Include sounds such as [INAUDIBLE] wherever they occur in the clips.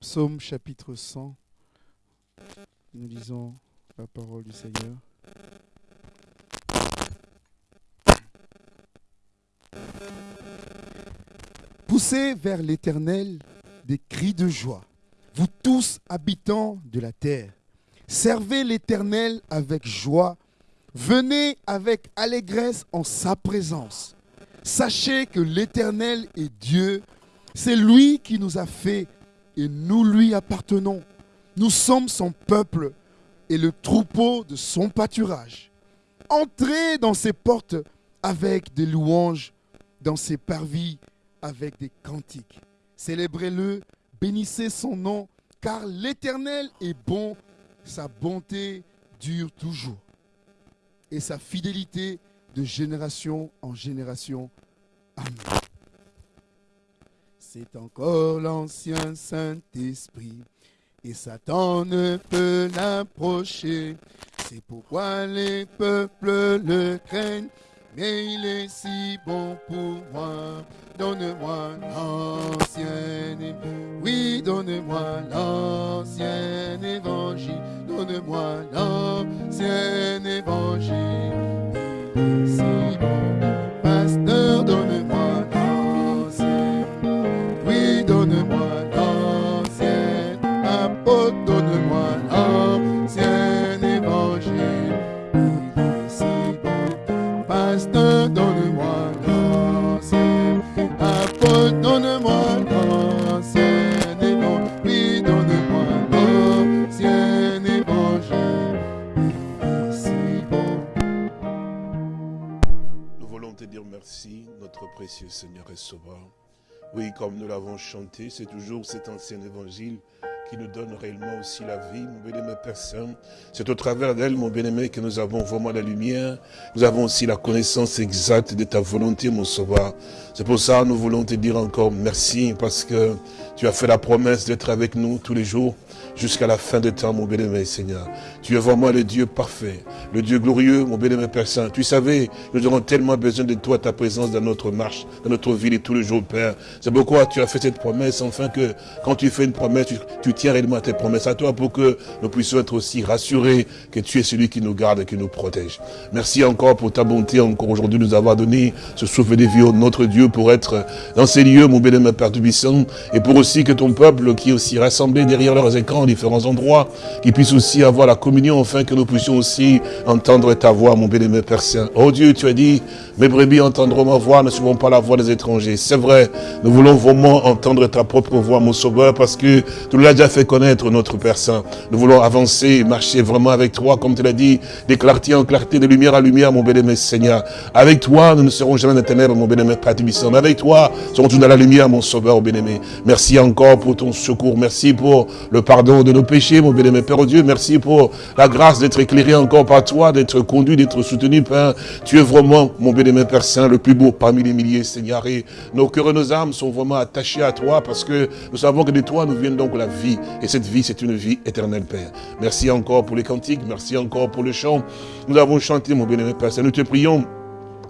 Psaume chapitre 100. Nous lisons la parole du Seigneur. Poussez vers l'Éternel des cris de joie, vous tous habitants de la terre. Servez l'Éternel avec joie, venez avec allégresse en sa présence. Sachez que l'Éternel est Dieu, c'est lui qui nous a fait et nous lui appartenons. Nous sommes son peuple et le troupeau de son pâturage. Entrez dans ses portes avec des louanges, dans ses parvis avec des cantiques. Célébrez-le, bénissez son nom, car l'Éternel est bon, sa bonté dure toujours, et sa fidélité de génération en génération. Amen. C'est encore l'ancien Saint-Esprit, et Satan ne peut l'approcher. C'est pourquoi les peuples le craignent, mais il est si bon pour moi. Donne-moi l'ancien évangile. Oui, donne-moi l'ancien évangile. Donne-moi l'ancien évangile. Merci, notre précieux Seigneur et Sauveur. Oui, comme nous l'avons chanté, c'est toujours cet ancien évangile qui nous donne réellement aussi la vie, mon bien-aimé Père Saint. C'est au travers d'elle, mon bien-aimé, que nous avons vraiment la lumière. Nous avons aussi la connaissance exacte de ta volonté, mon Sauveur. C'est pour ça que nous voulons te dire encore merci, parce que tu as fait la promesse d'être avec nous tous les jours jusqu'à la fin de temps, mon bien-aimé Seigneur. Tu es vraiment le Dieu parfait, le Dieu glorieux, mon bien-aimé Père Saint. Tu savais, nous aurons tellement besoin de toi, ta présence dans notre marche, dans notre vie de tous les jours, Père. C'est pourquoi tu as fait cette promesse, enfin que quand tu fais une promesse, tu, tiens réellement à tes promesses à toi pour que nous puissions être aussi rassurés que tu es celui qui nous garde et qui nous protège. Merci encore pour ta bonté, encore aujourd'hui, nous avoir donné ce souffle de vie, au notre Dieu, pour être dans ces lieux, mon bien-aimé Père Tubissant, et pour aussi que ton peuple, qui est aussi rassemblé derrière leurs écrans, différents endroits, qui puisse aussi avoir la communion, afin que nous puissions aussi entendre ta voix, mon bien-aimé Père Saint. Oh Dieu, tu as dit, mes brebis entendront ma voix, ne suivons pas la voix des étrangers. C'est vrai, nous voulons vraiment entendre ta propre voix, mon sauveur, parce que tu l'as déjà fait connaître, notre Père Saint. Nous voulons avancer marcher vraiment avec toi, comme tu l'as dit, de clarté en clarté, de lumière à lumière, mon bien-aimé Seigneur. Avec toi, nous ne serons jamais dans ténèbres, mon bien-aimé Père Tubissant. Mais avec toi, nous serons tous dans la lumière, mon sauveur, bien-aimé. Merci encore pour ton secours. Merci pour le pardon de nos péchés, mon bien-aimé Père Dieu. Merci pour la grâce d'être éclairé encore par toi, d'être conduit, d'être soutenu, Père. Tu es vraiment, mon bien-aimé Père Saint, le plus beau parmi les milliers, Seigneur. Et nos cœurs et nos âmes sont vraiment attachés à toi parce que nous savons que de toi nous vient donc la vie. Et cette vie, c'est une vie éternelle, Père. Merci encore pour les cantiques. Merci encore pour le chant. Nous avons chanté, mon bien-aimé Père Saint. Nous te prions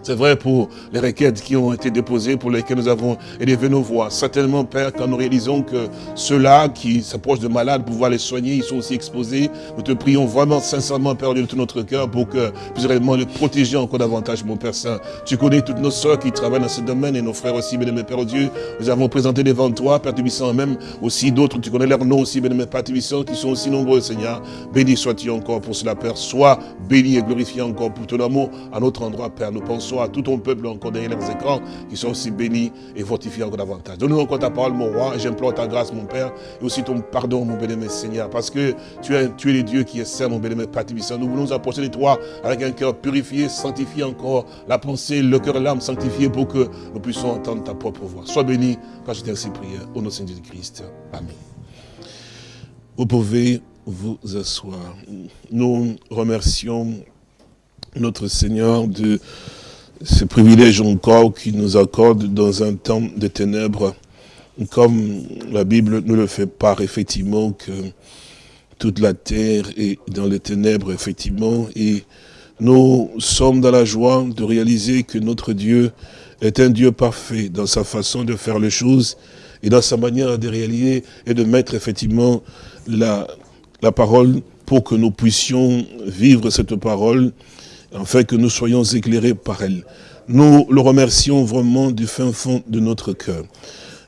c'est vrai pour les requêtes qui ont été déposées, pour lesquelles nous avons élevé nos voix. Certainement, Père, quand nous réalisons que ceux-là qui s'approchent de malades, pouvoir les soigner, ils sont aussi exposés, nous te prions vraiment sincèrement, Père, de tout notre cœur, pour que puisses réellement les protéger encore davantage, mon Père Saint. Tu connais toutes nos soeurs qui travaillent dans ce domaine et nos frères aussi, bien-aimé Père Dieu. Nous avons présenté devant toi, Père Tubissant, même aussi d'autres, tu connais leurs noms aussi, bien-aimé Père Tubissant, qui sont aussi nombreux, Seigneur. Béni sois-tu encore pour cela, Père. Sois béni et glorifié encore pour ton amour à notre endroit, Père. Nous pensons à tout ton peuple encore derrière leurs écrans, qui sont aussi bénis et fortifiés encore davantage. Donne-nous encore ta parole, mon roi, et j'implore ta grâce, mon Père, et aussi ton pardon, mon bien-aimé Seigneur, parce que tu es, tu es le Dieu qui est saint, mon bien-aimé Père. Nous voulons nous approcher de toi avec un cœur purifié, sanctifié encore, la pensée, le cœur et l'âme sanctifiés pour que nous puissions entendre ta propre voix. Sois béni, quand je t'ai ainsi prié, au nom de Seigneur Christ. Amen. Vous pouvez vous asseoir. Nous remercions notre Seigneur de ce privilège encore qu'il nous accorde dans un temps de ténèbres, comme la Bible nous le fait part, effectivement, que toute la terre est dans les ténèbres, effectivement, et nous sommes dans la joie de réaliser que notre Dieu est un Dieu parfait dans sa façon de faire les choses, et dans sa manière de réaliser et de mettre effectivement la, la parole pour que nous puissions vivre cette parole, afin que nous soyons éclairés par elle. Nous le remercions vraiment du fin fond de notre cœur,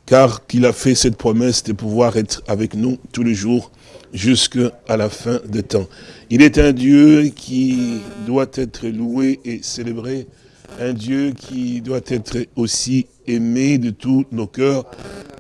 car qu'il a fait cette promesse de pouvoir être avec nous tous les jours jusqu'à la fin des temps. Il est un Dieu qui doit être loué et célébré, un Dieu qui doit être aussi aimé de tous nos cœurs,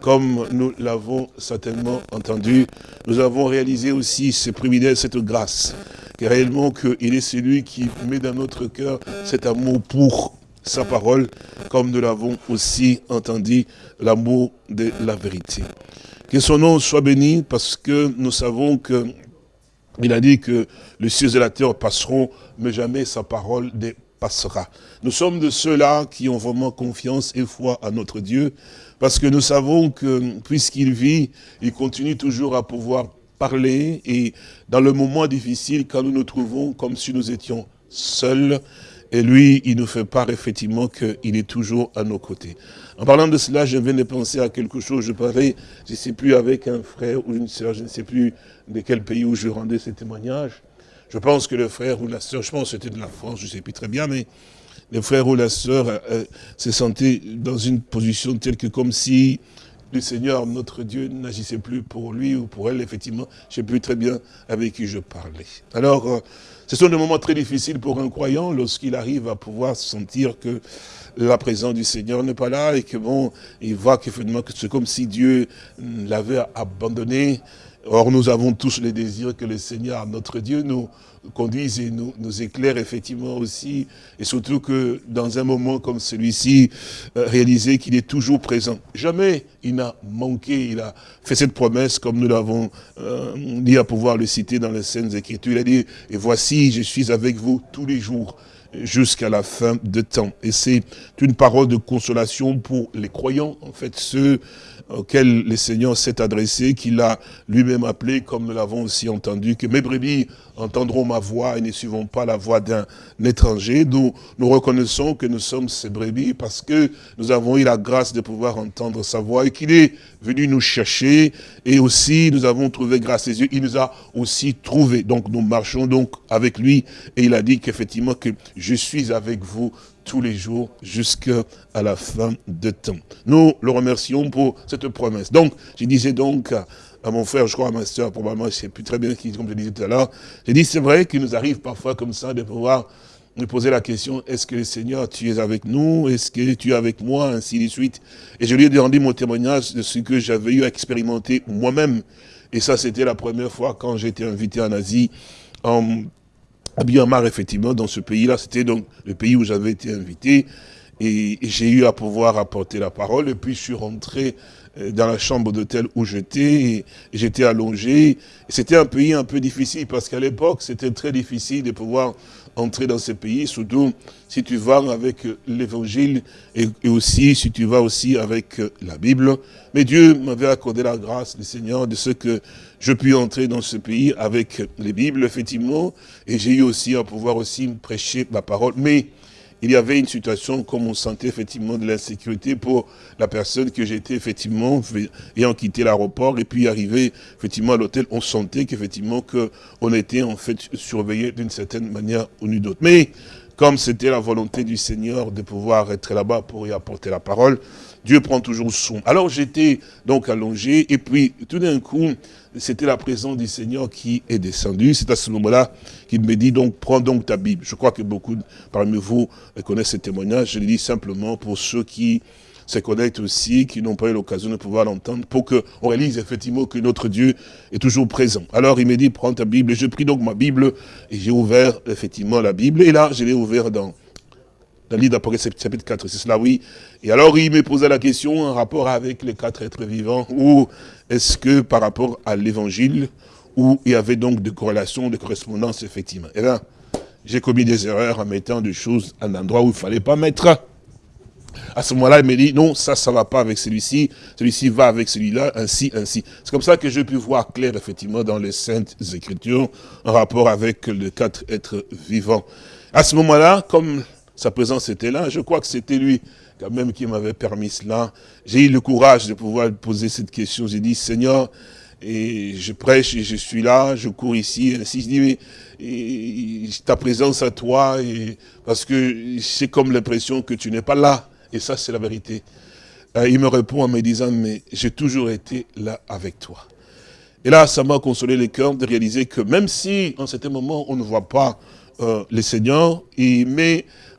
comme nous l'avons certainement entendu. Nous avons réalisé aussi ce privilège, cette grâce, que réellement qu'il est celui qui met dans notre cœur cet amour pour sa parole, comme nous l'avons aussi entendu, l'amour de la vérité. Que son nom soit béni, parce que nous savons que il a dit que les cieux et la terre passeront, mais jamais sa parole ne passera. Nous sommes de ceux-là qui ont vraiment confiance et foi à notre Dieu, parce que nous savons que puisqu'il vit, il continue toujours à pouvoir parler, et dans le moment difficile, quand nous nous trouvons comme si nous étions seuls, et lui, il nous fait part effectivement qu'il est toujours à nos côtés. En parlant de cela, je viens de penser à quelque chose. Je parlais, je ne sais plus, avec un frère ou une sœur, je ne sais plus de quel pays où je rendais ces témoignages. Je pense que le frère ou la sœur, je pense que c'était de la France, je ne sais plus très bien, mais le frère ou la sœur euh, euh, se sentait dans une position telle que comme si le Seigneur, notre Dieu, n'agissait plus pour lui ou pour elle, effectivement. Je ne sais plus très bien avec qui je parlais. Alors, euh, ce sont des moments très difficiles pour un croyant lorsqu'il arrive à pouvoir sentir que la présence du Seigneur n'est pas là et que bon, il voit que c'est comme si Dieu l'avait abandonné. Or, nous avons tous les désirs que le Seigneur, notre Dieu, nous conduise et nous, nous éclaire effectivement aussi. Et surtout que dans un moment comme celui-ci, euh, réaliser qu'il est toujours présent. Jamais il n'a manqué, il a fait cette promesse comme nous l'avons euh, dit à pouvoir le citer dans les scènes Écritures. Il a dit, et voici, je suis avec vous tous les jours jusqu'à la fin de temps. Et c'est une parole de consolation pour les croyants, en fait, ceux auquel le Seigneur s'est adressé, qu'il a lui-même appelé, comme nous l'avons aussi entendu, que mes brebis entendront ma voix et ne suivront pas la voix d'un étranger. Nous, nous reconnaissons que nous sommes ces brebis parce que nous avons eu la grâce de pouvoir entendre sa voix et qu'il est venu nous chercher et aussi nous avons trouvé grâce à ses yeux. Il nous a aussi trouvés. Donc nous marchons donc avec lui et il a dit qu'effectivement que je suis avec vous tous les jours jusqu'à la fin de temps. Nous le remercions pour cette promesse. Donc, je disais donc à, mon frère, je crois à ma soeur, probablement, je ne sais plus très bien qui, comme je disais tout à l'heure, j'ai dit, c'est vrai qu'il nous arrive parfois comme ça de pouvoir nous poser la question, est-ce que le Seigneur, tu es avec nous? Est-ce que tu es avec moi? Ainsi de suite. Et je lui ai demandé mon témoignage de ce que j'avais eu à expérimenter moi-même. Et ça, c'était la première fois quand été invité en Asie, en à Myanmar, effectivement, dans ce pays-là, c'était donc le pays où j'avais été invité. Et, j'ai eu à pouvoir apporter la parole. Et puis, je suis rentré dans la chambre d'hôtel où j'étais. J'étais allongé. C'était un pays un peu difficile parce qu'à l'époque, c'était très difficile de pouvoir entrer dans ce pays, surtout si tu vas avec l'évangile et, aussi si tu vas aussi avec la Bible. Mais Dieu m'avait accordé la grâce, le Seigneur, de ce que je puis entrer dans ce pays avec les Bibles, effectivement, et j'ai eu aussi à pouvoir aussi prêcher ma parole. Mais il y avait une situation comme on sentait effectivement de l'insécurité pour la personne que j'étais effectivement ayant quitté l'aéroport et puis arrivé effectivement à l'hôtel, on sentait qu'effectivement qu'on était en fait surveillé d'une certaine manière ou d'une autre. Mais comme c'était la volonté du Seigneur de pouvoir être là-bas pour y apporter la parole, Dieu prend toujours son. Alors j'étais donc allongé et puis tout d'un coup, c'était la présence du Seigneur qui est descendue. C'est à ce moment-là qu'il me dit donc prends donc ta Bible. Je crois que beaucoup parmi vous connaissent ce témoignage. Je le dis simplement pour ceux qui se connectent aussi, qui n'ont pas eu l'occasion de pouvoir l'entendre, pour qu'on réalise effectivement que notre Dieu est toujours présent. Alors il me dit, prends ta Bible, je pris donc ma Bible, et j'ai ouvert effectivement la Bible, et là, je l'ai ouvert dans dans le livre d'Apocalypse chapitre 4, c'est cela, oui. Et alors, il me posait la question en rapport avec les quatre êtres vivants, ou est-ce que par rapport à l'évangile, où il y avait donc des corrélations, des correspondances, effectivement. Et là, j'ai commis des erreurs en mettant des choses à un endroit où il ne fallait pas mettre. À ce moment-là, il me dit, non, ça, ça va pas avec celui-ci, celui-ci va avec celui-là, ainsi, ainsi. C'est comme ça que je pu voir clair, effectivement, dans les Saintes Écritures, en rapport avec les quatre êtres vivants. À ce moment-là, comme sa présence était là. Je crois que c'était lui quand même qui m'avait permis cela. J'ai eu le courage de pouvoir poser cette question. J'ai dit, Seigneur, et je prêche et je suis là, je cours ici, ainsi je dis, mais ta présence à toi, et, parce que c'est comme l'impression que tu n'es pas là. Et ça, c'est la vérité. Euh, il me répond en me disant, mais j'ai toujours été là avec toi. Et là, ça m'a consolé le cœur de réaliser que même si, en certain moment, on ne voit pas euh, le Seigneur,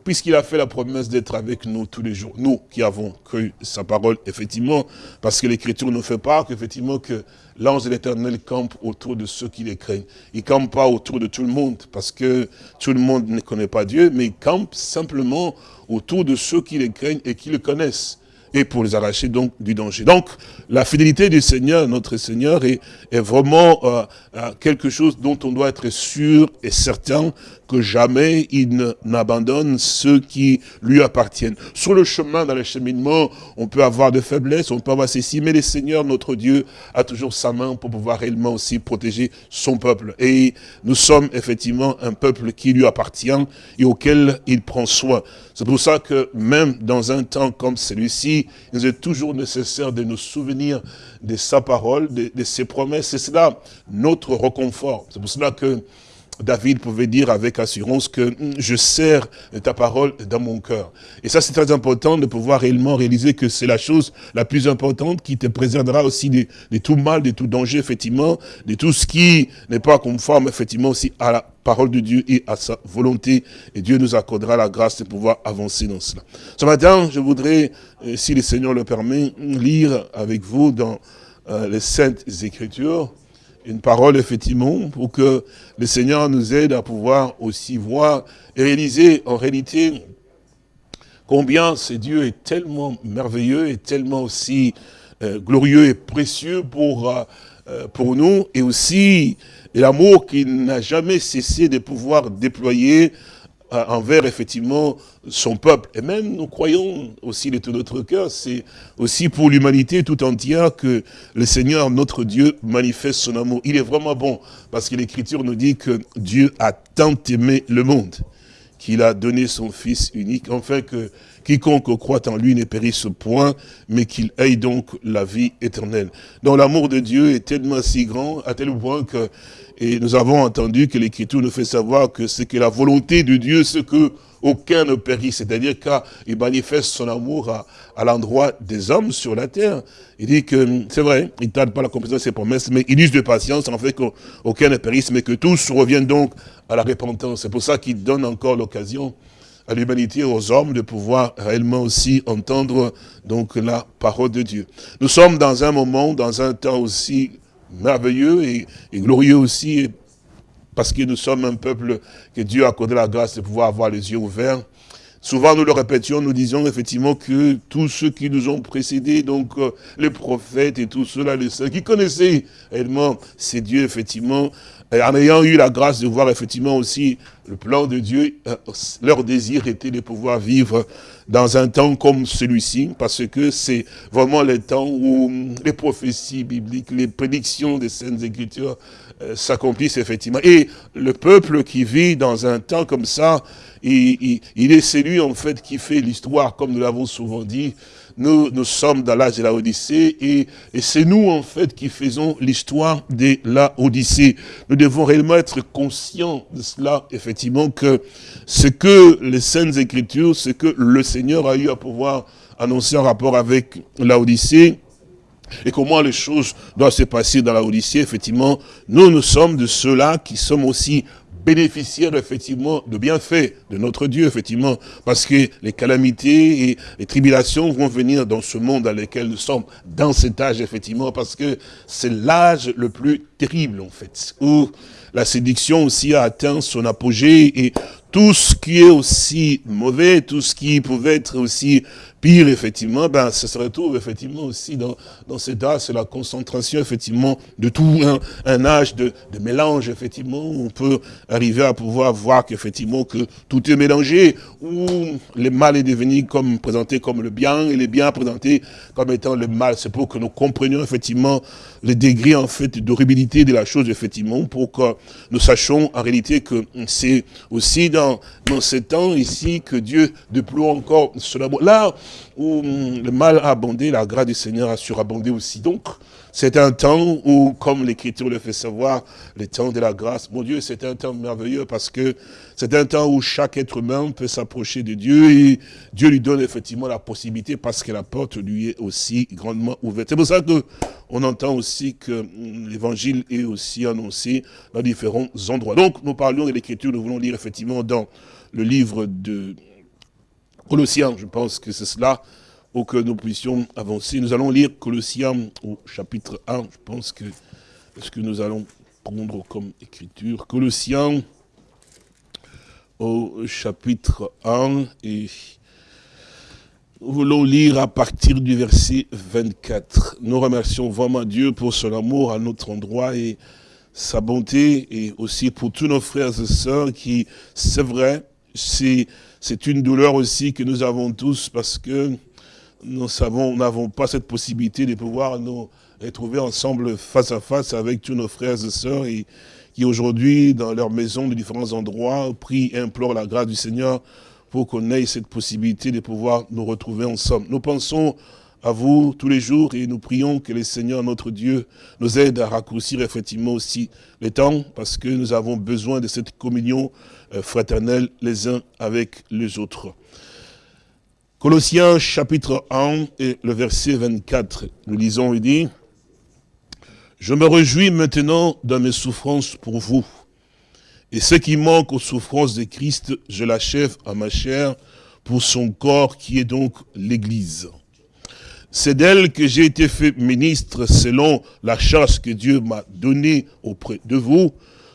puisqu'il a fait la promesse d'être avec nous tous les jours, nous qui avons cru sa parole, effectivement, parce que l'Écriture nous fait part qu'effectivement que l'ange de l'Éternel campe autour de ceux qui les craignent. Il ne campe pas autour de tout le monde, parce que tout le monde ne connaît pas Dieu, mais il campe simplement autour de ceux qui les craignent et qui le connaissent et pour les arracher donc du danger. Donc, la fidélité du Seigneur, notre Seigneur, est, vraiment euh, euh, quelque chose dont on doit être sûr et certain que jamais il n'abandonne ceux qui lui appartiennent. Sur le chemin, dans le cheminement, on peut avoir de faiblesses, on peut avoir ceci, mais le Seigneur, notre Dieu, a toujours sa main pour pouvoir réellement aussi protéger son peuple. Et nous sommes effectivement un peuple qui lui appartient et auquel il prend soin. C'est pour ça que même dans un temps comme celui-ci, il est toujours nécessaire de nous souvenir de sa parole, de, de ses promesses. C'est cela notre reconfort. C'est pour cela que David pouvait dire avec assurance que hum, je sers ta parole dans mon cœur. Et ça, c'est très important de pouvoir réellement réaliser que c'est la chose la plus importante qui te préservera aussi de, tout mal, de tout danger, effectivement, de tout ce qui n'est pas conforme, effectivement, aussi à la parole de Dieu et à sa volonté. Et Dieu nous accordera la grâce de pouvoir avancer dans cela. Ce matin, je voudrais, euh, si le Seigneur le permet, lire avec vous dans euh, les Saintes Écritures, une parole, effectivement, pour que le Seigneur nous aide à pouvoir aussi voir et réaliser en réalité combien ce Dieu est tellement merveilleux et tellement aussi euh, glorieux et précieux pour, euh, euh, pour nous, et aussi l'amour qu'il n'a jamais cessé de pouvoir déployer envers effectivement son peuple. Et même nous croyons aussi de tout notre cœur, c'est aussi pour l'humanité tout entière que le Seigneur, notre Dieu, manifeste son amour. Il est vraiment bon, parce que l'Écriture nous dit que Dieu a tant aimé le monde, qu'il a donné son Fils unique, enfin que quiconque croit en lui ne périsse point, mais qu'il ait donc la vie éternelle. Donc l'amour de Dieu est tellement si grand, à tel point que et nous avons entendu que l'Écriture nous fait savoir que c'est que la volonté de Dieu, c'est que aucun ne périsse. C'est-à-dire qu'il manifeste son amour à, l'endroit des hommes sur la terre. Il dit que, c'est vrai, il ne tarde pas la compréhension de ses promesses, mais il use de patience en fait qu'aucun ne périsse, mais que tous reviennent donc à la repentance. C'est pour ça qu'il donne encore l'occasion à l'humanité, aux hommes, de pouvoir réellement aussi entendre donc la parole de Dieu. Nous sommes dans un moment, dans un temps aussi merveilleux et, glorieux aussi, parce que nous sommes un peuple que Dieu a accordé la grâce de pouvoir avoir les yeux ouverts. Souvent, nous le répétions, nous disions effectivement que tous ceux qui nous ont précédés, donc euh, les prophètes et tous ceux-là, les saints, qui connaissaient réellement ces dieux, effectivement, en ayant eu la grâce de voir effectivement aussi le plan de Dieu, euh, leur désir était de pouvoir vivre dans un temps comme celui-ci, parce que c'est vraiment le temps où les prophéties bibliques, les prédictions des Saintes Écritures euh, s'accomplissent effectivement. Et le peuple qui vit dans un temps comme ça, il est celui en fait qui fait l'histoire, comme nous l'avons souvent dit, nous, nous sommes dans l'âge de la Odyssée et, et c'est nous en fait qui faisons l'histoire de la Odyssée. Nous devons réellement être conscients de cela, effectivement, que ce que les Saintes Écritures, ce que le Seigneur a eu à pouvoir annoncer en rapport avec la Odyssée, et comment les choses doivent se passer dans la Odyssée, effectivement, nous, nous sommes de ceux-là qui sommes aussi bénéficiaires effectivement de bienfaits de notre Dieu, effectivement, parce que les calamités et les tribulations vont venir dans ce monde dans lequel nous sommes, dans cet âge, effectivement, parce que c'est l'âge le plus terrible, en fait, où la séduction aussi a atteint son apogée et tout ce qui est aussi mauvais, tout ce qui pouvait être aussi pire, effectivement, ben, ça se retrouve effectivement aussi dans, dans cet âge, c'est la concentration, effectivement, de tout un, âge de, de, mélange, effectivement, on peut arriver à pouvoir voir qu'effectivement, que tout est mélangé, où le mal est devenu comme, présenté comme le bien, et le bien présenté comme étant le mal. C'est pour que nous comprenions, effectivement, le degré, en fait, d'horribilité de la chose, effectivement, pour que nous sachons en réalité que c'est aussi dans, dans ces temps ici que Dieu déploie encore cela. Là où le mal a abondé, la grâce du Seigneur a surabondé aussi. Donc, c'est un temps où, comme l'Écriture le fait savoir, le temps de la grâce, mon Dieu, c'est un temps merveilleux parce que c'est un temps où chaque être humain peut s'approcher de Dieu et Dieu lui donne effectivement la possibilité parce que la porte lui est aussi grandement ouverte. C'est pour ça que on entend aussi que l'évangile est aussi annoncé dans différents endroits. Donc, nous parlions de l'Écriture, nous voulons lire effectivement dans le livre de Colossiens, je pense que c'est cela, pour que nous puissions avancer. Nous allons lire Colossiens au chapitre 1, je pense que ce que nous allons prendre comme écriture. Colossiens au chapitre 1 et nous voulons lire à partir du verset 24. Nous remercions vraiment Dieu pour son amour à notre endroit et sa bonté et aussi pour tous nos frères et sœurs qui, c'est vrai, c'est une douleur aussi que nous avons tous parce que nous savons, n'avons pas cette possibilité de pouvoir nous retrouver ensemble face à face avec tous nos frères et sœurs qui aujourd'hui, dans leur maison, de différents endroits, prient et implorent la grâce du Seigneur pour qu'on ait cette possibilité de pouvoir nous retrouver ensemble. Nous pensons à vous tous les jours et nous prions que le Seigneur, notre Dieu, nous aide à raccourcir effectivement aussi les temps parce que nous avons besoin de cette communion euh, fraternelle les uns avec les autres. Colossiens chapitre 1 et le verset 24, nous lisons, il dit, « Je me réjouis maintenant dans mes souffrances pour vous, et ce qui manque aux souffrances de Christ, je l'achève à ma chair pour son corps qui est donc l'Église. C'est d'elle que j'ai été fait ministre selon la chasse que Dieu m'a donnée auprès de vous,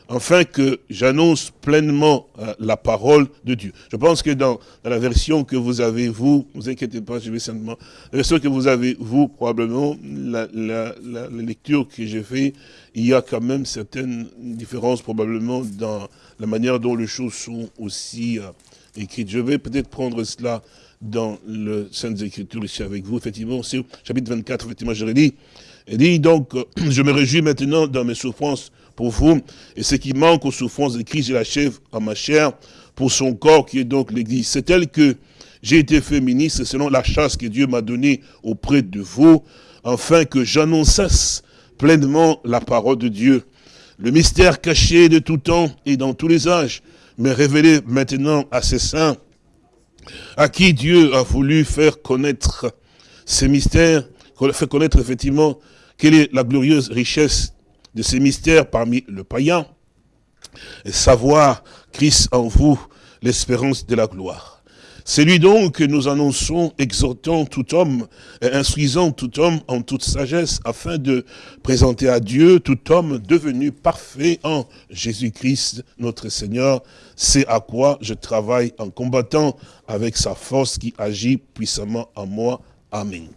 afin que j'annonce pleinement euh, la parole de Dieu. Je pense que dans, la version que vous avez, vous, vous inquiétez pas, je vais simplement, la version que vous avez, vous, probablement, la, lecture que j'ai fait, il y a quand même certaines différences probablement dans la manière dont les choses sont aussi euh, écrites. Je vais peut-être prendre cela dans le Saintes Écritures ici avec vous, effectivement, c'est chapitre 24, effectivement, je l'ai dit. Il dit donc, [CLEARS THROAT] je me réjouis maintenant dans mes souffrances pour vous. Et ce qui manque aux souffrances de Christ, je l'achève à ma chair pour son corps qui est donc l'Église. C'est elle que j'ai été fait ministre selon la chasse que Dieu m'a donnée auprès de vous, afin que j'annonçasse pleinement la parole de Dieu. Le mystère caché de tout temps et dans tous les âges, mais révélé maintenant à ses saints, à qui Dieu a voulu faire connaître ces mystères, faire connaître effectivement quelle est la glorieuse richesse de ces mystères parmi le païen, et savoir Christ en vous, l'espérance de la gloire. C'est lui donc que nous annonçons, exhortant tout homme et instruisant tout homme en toute sagesse, afin de présenter à Dieu tout homme devenu parfait en Jésus-Christ, notre Seigneur. C'est à quoi je travaille en combattant avec sa force qui agit puissamment en moi. Amen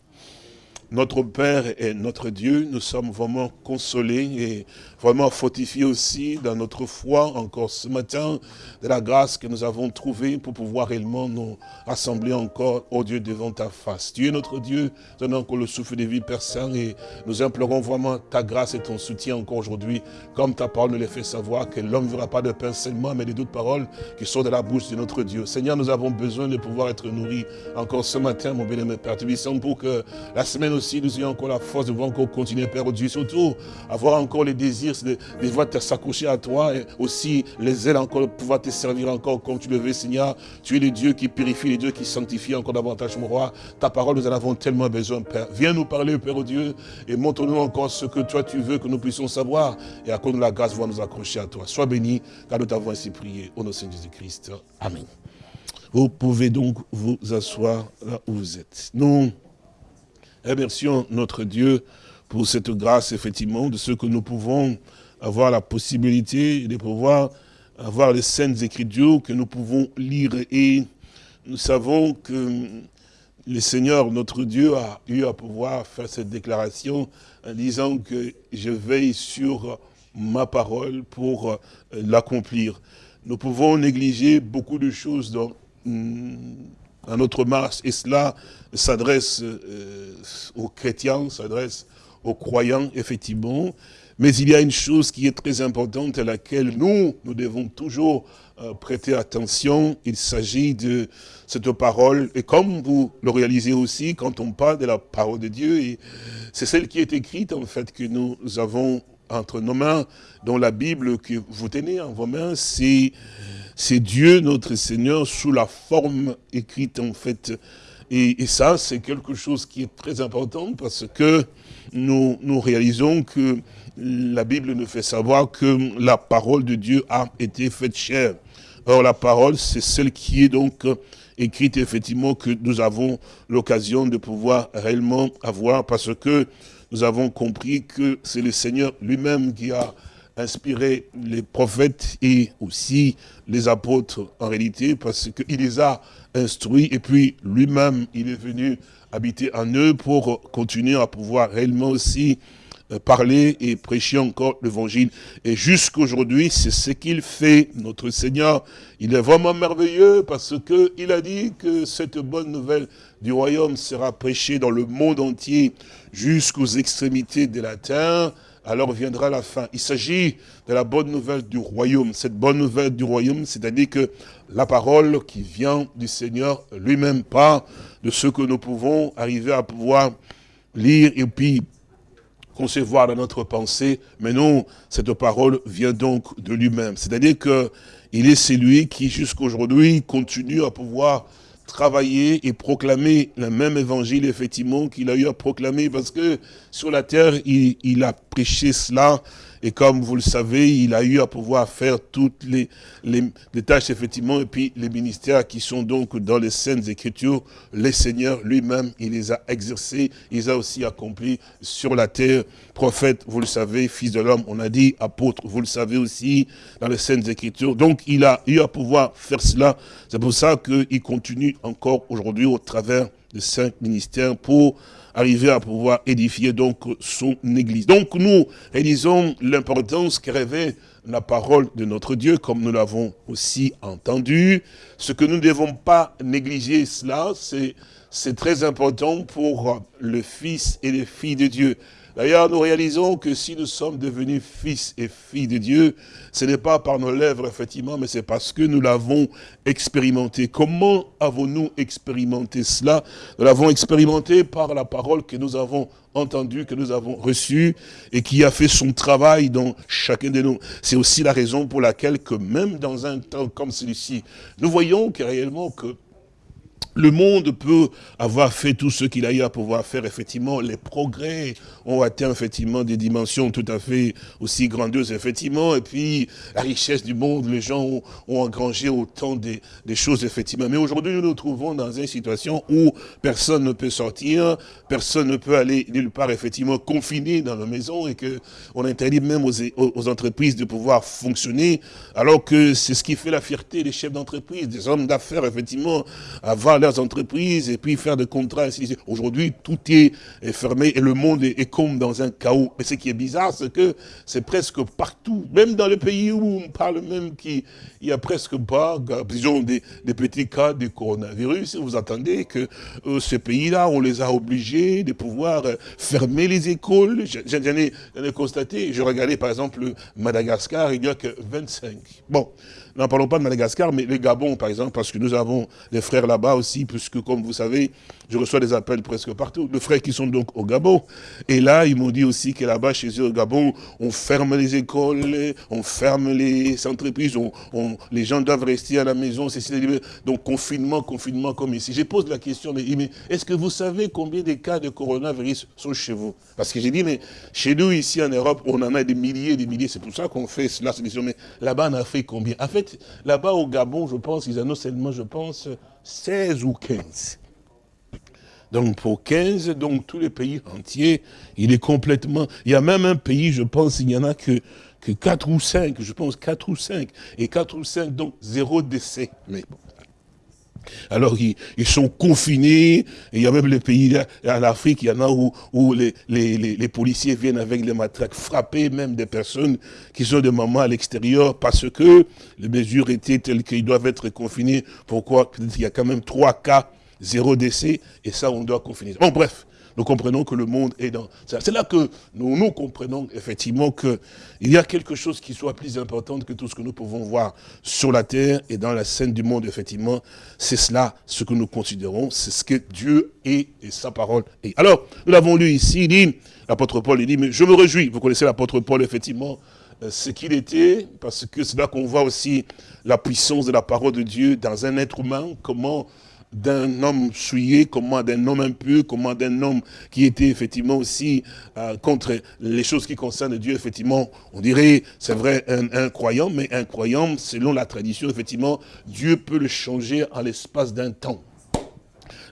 notre Père et notre Dieu, nous sommes vraiment consolés et vraiment fortifiés aussi dans notre foi encore ce matin de la grâce que nous avons trouvée pour pouvoir réellement nous rassembler encore, au Dieu, devant ta face. Tu es notre Dieu, donnant encore le souffle de vie, Père Saint, et nous implorons vraiment ta grâce et ton soutien encore aujourd'hui, comme ta parole nous l'a fait savoir, que l'homme ne verra pas de pain seulement, mais de d'autres paroles qui sont de la bouche de notre Dieu. Seigneur, nous avons besoin de pouvoir être nourris encore ce matin, mon bien-aimé Père. Tu pour que la semaine aussi, nous ayons encore la force de pouvoir encore continuer, Père Dieu. Surtout, avoir encore les désirs de, de pouvoir s'accrocher à toi et aussi les ailes encore, pouvoir te servir encore comme tu le veux, Seigneur. Tu es le Dieu qui purifie, le Dieu qui sanctifie encore davantage, mon roi. Ta parole, nous en avons tellement besoin, Père. Viens nous parler, Père Dieu, et montre-nous encore ce que toi tu veux que nous puissions savoir. Et à cause de la grâce, voir nous accrocher à toi. Sois béni, car nous t'avons ainsi prié. Au nom de Jésus-Christ. Amen. Vous pouvez donc vous asseoir là où vous êtes. Nous Remercions notre Dieu pour cette grâce, effectivement, de ce que nous pouvons avoir la possibilité de pouvoir avoir les scènes écritures que nous pouvons lire. Et nous savons que le Seigneur, notre Dieu, a eu à pouvoir faire cette déclaration en disant que je veille sur ma parole pour l'accomplir. Nous pouvons négliger beaucoup de choses dans à notre marche, et cela s'adresse euh, aux chrétiens, s'adresse aux croyants, effectivement, Mais il y a une chose qui est très importante à laquelle nous, nous devons toujours euh, prêter attention. Il s'agit de cette parole. Et comme vous le réalisez aussi, quand on parle de la parole de Dieu, c'est celle qui est écrite, en fait, que nous avons entre nos mains, dans la Bible que vous tenez en vos mains, c'est Dieu, notre Seigneur, sous la forme écrite, en fait. Et, ça, c'est quelque chose qui est très important parce que nous, nous réalisons que la Bible nous fait savoir que la parole de Dieu a été faite chère. Or, la parole, c'est celle qui est donc écrite, effectivement, que nous avons l'occasion de pouvoir réellement avoir, parce que nous avons compris que c'est le Seigneur lui-même qui a inspiré les prophètes et aussi les apôtres en réalité, parce qu'il les a instruits, et puis lui-même, il est venu habiter en eux pour continuer à pouvoir réellement aussi parler et prêcher encore l'évangile. Et jusqu'aujourd'hui, c'est ce qu'il fait, notre Seigneur. Il est vraiment merveilleux parce que il a dit que cette bonne nouvelle du royaume sera prêchée dans le monde entier jusqu'aux extrémités de la terre. Alors viendra la fin. Il s'agit de la bonne nouvelle du royaume. Cette bonne nouvelle du royaume, c'est-à-dire que la parole qui vient du Seigneur lui-même, pas de ce que nous pouvons arriver à pouvoir lire et puis concevoir dans notre pensée, mais non, cette parole vient donc de lui-même. C'est-à-dire que il est celui qui, jusqu'aujourd'hui, continue à pouvoir travailler et proclamer le même évangile, effectivement, qu'il a eu à proclamer, parce que sur la terre, il, il a prêché cela, et comme vous le savez, il a eu à pouvoir faire toutes les, les, tâches, effectivement, et puis les ministères qui sont donc dans les scènes écritures, les seigneurs lui-même, il les a exercés, il les a aussi accomplis sur la terre. Prophète, vous le savez, fils de l'homme, on a dit, apôtre, vous le savez aussi, dans les scènes écritures. Donc, il a eu à pouvoir faire cela. C'est pour ça qu'il continue encore aujourd'hui au travers de cinq ministères pour arriver à pouvoir édifier donc son église. Donc nous réalisons l'importance que revêt la parole de notre Dieu, comme nous l'avons aussi entendu. Ce que nous ne devons pas négliger cela, c'est très important pour le Fils et les filles de Dieu. D'ailleurs, nous réalisons que si nous sommes devenus fils et filles de Dieu, ce n'est pas par nos lèvres, effectivement, mais c'est parce que nous l'avons expérimenté. Comment avons-nous expérimenté cela? Nous l'avons expérimenté par la parole que nous avons entendue, que nous avons reçue, et qui a fait son travail dans chacun de nous. C'est aussi la raison pour laquelle que même dans un temps comme celui-ci, nous voyons que réellement que le monde peut avoir fait tout ce qu'il a eu à pouvoir faire. Effectivement, les progrès ont atteint effectivement des dimensions tout à fait aussi grandioses, effectivement. Et puis, la richesse du monde, les gens ont, engrangé autant des, choses, effectivement. Mais aujourd'hui, nous nous trouvons dans une situation où personne ne peut sortir, personne ne peut aller nulle part, effectivement, confiné dans la maison et que on interdit même aux, aux entreprises de pouvoir fonctionner, alors que c'est ce qui fait la fierté des chefs d'entreprise, des hommes d'affaires, effectivement, avant leurs entreprises et puis faire des contrats. Aujourd'hui, tout est, fermé et le monde est, comme dans un chaos. Mais ce qui est bizarre, c'est que c'est presque partout, même dans le pays où on parle même qu'il y a presque pas, disons, des, petits cas de coronavirus. Vous attendez que euh, ces pays-là, on les a obligés de pouvoir euh, fermer les écoles. J'en ai, ai, constaté, je regardais par exemple Madagascar, il n'y a que 25. Bon, n'en parlons pas de Madagascar, mais le Gabon, par exemple, parce que nous avons des frères là-bas aussi, puisque, comme vous savez, je reçois des appels presque partout, de frères qui sont donc au Gabon. Et là, ils m'ont dit aussi que là-bas, chez eux au Gabon, on ferme les écoles, on ferme les entreprises, on, les gens doivent rester à la maison. Donc, confinement, confinement comme ici. Je pose la question, mais, est-ce que vous savez combien de cas de coronavirus sont chez vous? Parce que j'ai dit, mais chez nous, ici en Europe, on en a des milliers des milliers. C'est pour ça qu'on fait cela. Mais là-bas, on a fait combien? En fait, là-bas au Gabon, je pense, ils annoncent seulement, je pense, 16 ou 15. Donc pour 15, donc tous les pays entiers, il est complètement... Il y a même un pays, je pense, il n'y en a que, que 4 ou 5, je pense 4 ou 5. Et 4 ou 5, donc zéro décès. Mais bon. Alors ils, ils, sont confinés, il y a même les pays en Afrique, il y en a où, où les, les, les, policiers viennent avec les matraques frapper même des personnes qui sont des mamans à l'extérieur parce que les mesures étaient telles qu'ils doivent être confinés. Pourquoi? Il y a quand même trois cas zéro décès, et ça, on doit confiner. Bon, bref, nous comprenons que le monde est dans... C'est là que nous, nous comprenons effectivement qu'il y a quelque chose qui soit plus important que tout ce que nous pouvons voir sur la terre et dans la scène du monde, effectivement. C'est cela ce que nous considérons, c'est ce que Dieu est et sa parole est. Alors, nous l'avons lu ici, il dit, l'apôtre Paul, il dit, mais je me réjouis. Vous connaissez l'apôtre Paul, effectivement, euh, ce qu'il était, parce que c'est là qu'on voit aussi la puissance de la parole de Dieu dans un être humain, comment d'un homme souillé, comment d'un homme impur, comment d'un homme qui était effectivement aussi euh, contre les choses qui concernent Dieu, effectivement, on dirait, c'est vrai, un, un, croyant, mais un croyant, selon la tradition, effectivement, Dieu peut le changer en l'espace d'un temps.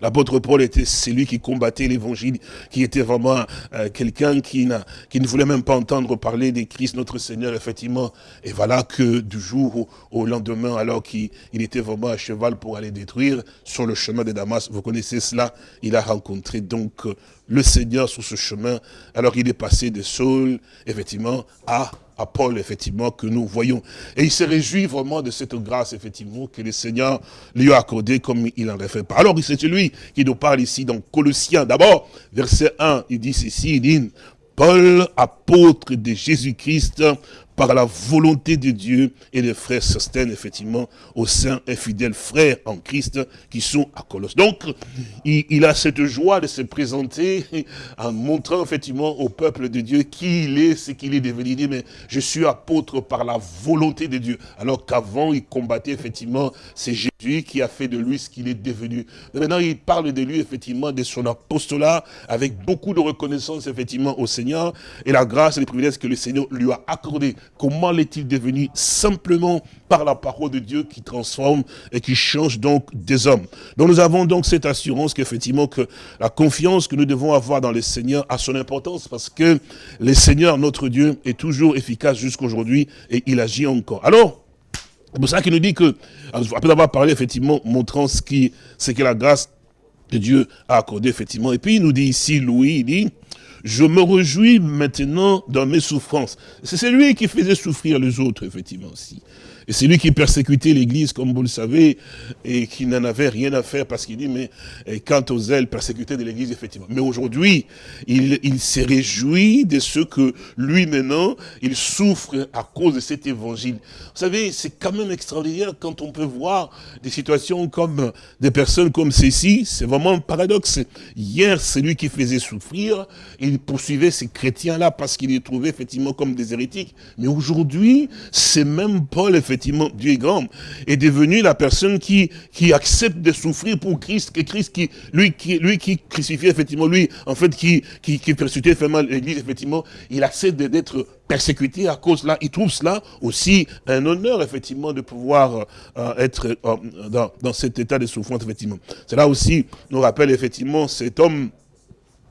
L'apôtre Paul était celui qui combattait l'évangile, qui était vraiment euh, quelqu'un qui, ne voulait même pas entendre parler des Christ, notre Seigneur, effectivement. Et voilà que du jour au, lendemain, alors qu'il était vraiment à cheval pour aller détruire, sur le chemin de Damas, vous connaissez cela, il a rencontré donc euh, le Seigneur sur ce chemin. Alors il est passé de Saul, effectivement, à à Paul, effectivement, que nous voyons. Et il se réjouit vraiment de cette grâce, effectivement, que le Seigneur lui a accordée comme il en fait pas. Alors, c'est celui qui nous parle ici dans Colossiens. D'abord, verset 1, il dit ceci, il dit, Paul, apôtre de Jésus-Christ, par la volonté de Dieu et les frères Sostène, effectivement, au sein et fidèles frères en Christ qui sont à Colosse. Donc, il, a cette joie de se présenter [LAUGHS] en montrant effectivement au peuple de Dieu qui il est, ce qu'il est devenu. Il dit, mais je suis apôtre par la volonté de Dieu. Alors qu'avant, il combattait effectivement, c'est Jésus qui a fait de lui ce qu'il est devenu. maintenant, il parle de lui, effectivement, de son apostolat, avec beaucoup de reconnaissance, effectivement, au Seigneur, et la grâce et les privilèges que le Seigneur lui a accordés. Comment l'est-il devenu Simplement par la parole de Dieu qui transforme et qui change donc des hommes. Donc nous avons donc cette assurance qu'effectivement que la confiance que nous devons avoir dans le Seigneur a son importance parce que le Seigneur, notre Dieu, est toujours efficace jusqu'aujourd'hui et il agit encore. Alors, c'est pour ça qu'il nous dit que, après avoir parlé effectivement, montrant ce qui, ce que la grâce de Dieu a accordé effectivement, et puis il nous dit ici, Louis, il dit, je me réjouis maintenant dans mes souffrances. C'est celui qui faisait souffrir les autres, effectivement, aussi. Et c'est lui qui persécutait l'Église, comme vous le savez, et qui n'en avait rien à faire parce qu'il dit, mais quant aux ailes persécutées de l'Église, effectivement. Mais aujourd'hui, il, il s'est réjoui de ce que lui maintenant, il souffre à cause de cet évangile. Vous savez, c'est quand même extraordinaire quand on peut voir des situations comme des personnes comme ceci, c'est vraiment un paradoxe. Hier, c'est lui qui faisait souffrir, il poursuivait ces chrétiens-là parce qu'il les trouvait effectivement comme des hérétiques. Mais aujourd'hui, c'est même Paul, effectivement, effectivement, Dieu est grand, est devenu la personne qui, qui accepte de souffrir pour Christ, que Christ, qui, lui, qui, lui qui crucifie, effectivement, lui, en fait, qui, qui, qui persécutait l'église, effectivement, il accepte d'être persécuté à cause là. Il trouve cela aussi un honneur, effectivement, de pouvoir euh, être euh, dans, dans cet état de souffrance, effectivement. Cela aussi nous rappelle, effectivement, cet homme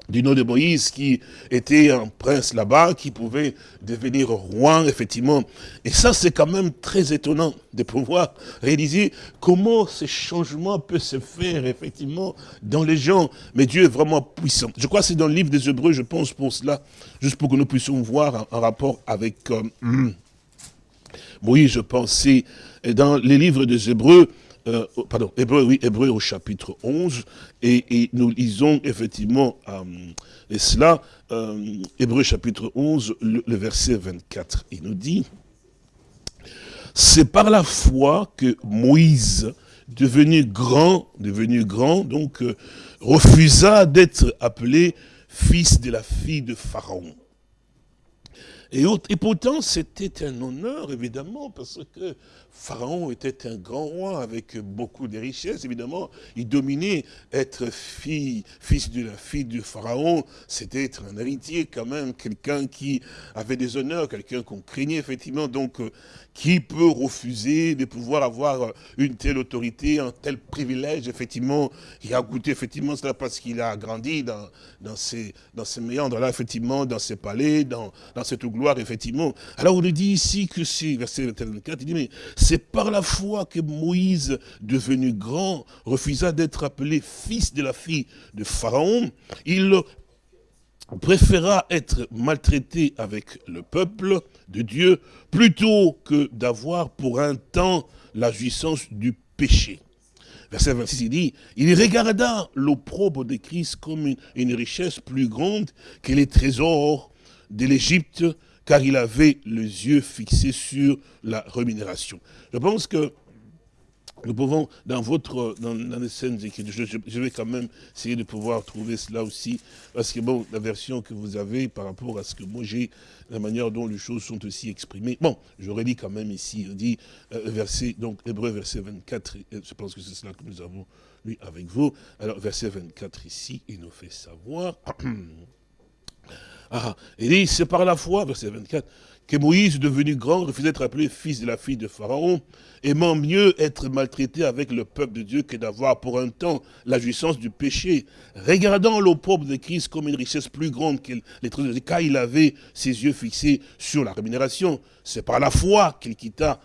du nom de Moïse, qui était un prince là-bas, qui pouvait devenir roi, effectivement. Et ça, c'est quand même très étonnant de pouvoir réaliser comment ce changement peut se faire, effectivement, dans les gens. Mais Dieu est vraiment puissant. Je crois que c'est dans le livre des Hébreux, je pense, pour cela, juste pour que nous puissions voir un, rapport avec euh, [CLEARS THROAT] Moïse, je pensais, dans les livres des Hébreux, euh, pardon, Hébreu, oui, Hébreu au chapitre 11, et, nous lisons effectivement euh, et cela, euh, Hébreu chapitre 11, le, verset 24, il nous dit, c'est par la foi que Moïse, devenu grand, devenu grand, donc refusa d'être appelé fils de la fille de Pharaon. Et, et pourtant, c'était un honneur, évidemment, parce que Pharaon était un grand roi avec beaucoup de richesses, évidemment. Il dominait être fille, fils de la fille du Pharaon. C'était être un héritier quand même, quelqu'un qui avait des honneurs, quelqu'un qu'on craignait effectivement. Donc, euh, qui peut refuser de pouvoir avoir une telle autorité, un tel privilège, effectivement, il a goûté effectivement cela parce qu'il a grandi dans, ces, dans ces méandres-là, effectivement, dans ses palais, dans, dans cette gloire, effectivement. Alors on nous dit ici que c'est, verset 24, il dit, mais c'est par la foi que Moïse, devenu grand, refusa d'être appelé fils de la fille de Pharaon. Il préféra être maltraité avec le peuple de Dieu plutôt que d'avoir pour un temps la jouissance du péché. verset 26, il dit, il regarda l'opprobre de Christ comme une, richesse plus grande que les trésors de l'Égypte, car il avait les yeux fixés sur la rémunération. Je pense que nous pouvons, dans votre, dans, les scènes écrites, je, vais quand même essayer de pouvoir trouver cela aussi, parce que bon, la version que vous avez par rapport à ce que moi j'ai, la manière dont les choses sont aussi exprimées. Bon, j'aurais dit quand même ici, on dit, euh, verset, donc, Hébreu, verset 24, je pense que c'est cela que nous avons lu avec vous. Alors, verset 24 ici, il nous fait savoir, [CLEARS THROAT] ah, il dit, c'est par la foi, verset 24, que Moïse, devenu grand, refusait d'être appelé fils de la fille de Pharaon, aimant mieux être maltraité avec le peuple de Dieu que d'avoir pour un temps la jouissance du péché, regardant l'opprobre de Christ comme une richesse plus grande que les trésors car il avait ses yeux fixés sur la rémunération. C'est par la foi qu'il quitta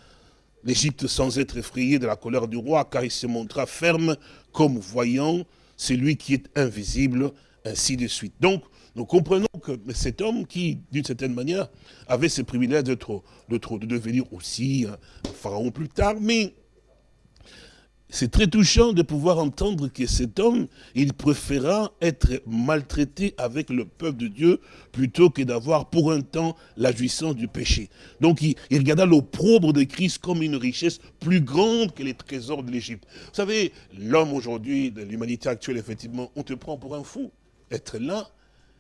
l'Égypte sans être effrayé de la colère du roi, car il se montra ferme comme voyant celui qui est invisible, ainsi de suite. Nous comprenons que cet homme qui, d'une certaine manière, avait ce privilège de, de, de devenir aussi un pharaon plus tard, mais c'est très touchant de pouvoir entendre que cet homme, il préféra être maltraité avec le peuple de Dieu plutôt que d'avoir pour un temps la jouissance du péché. Donc il, il regarda l'opprobre de Christ comme une richesse plus grande que les trésors de l'Égypte. Vous savez, l'homme aujourd'hui, de l'humanité actuelle, effectivement, on te prend pour un fou. Être là,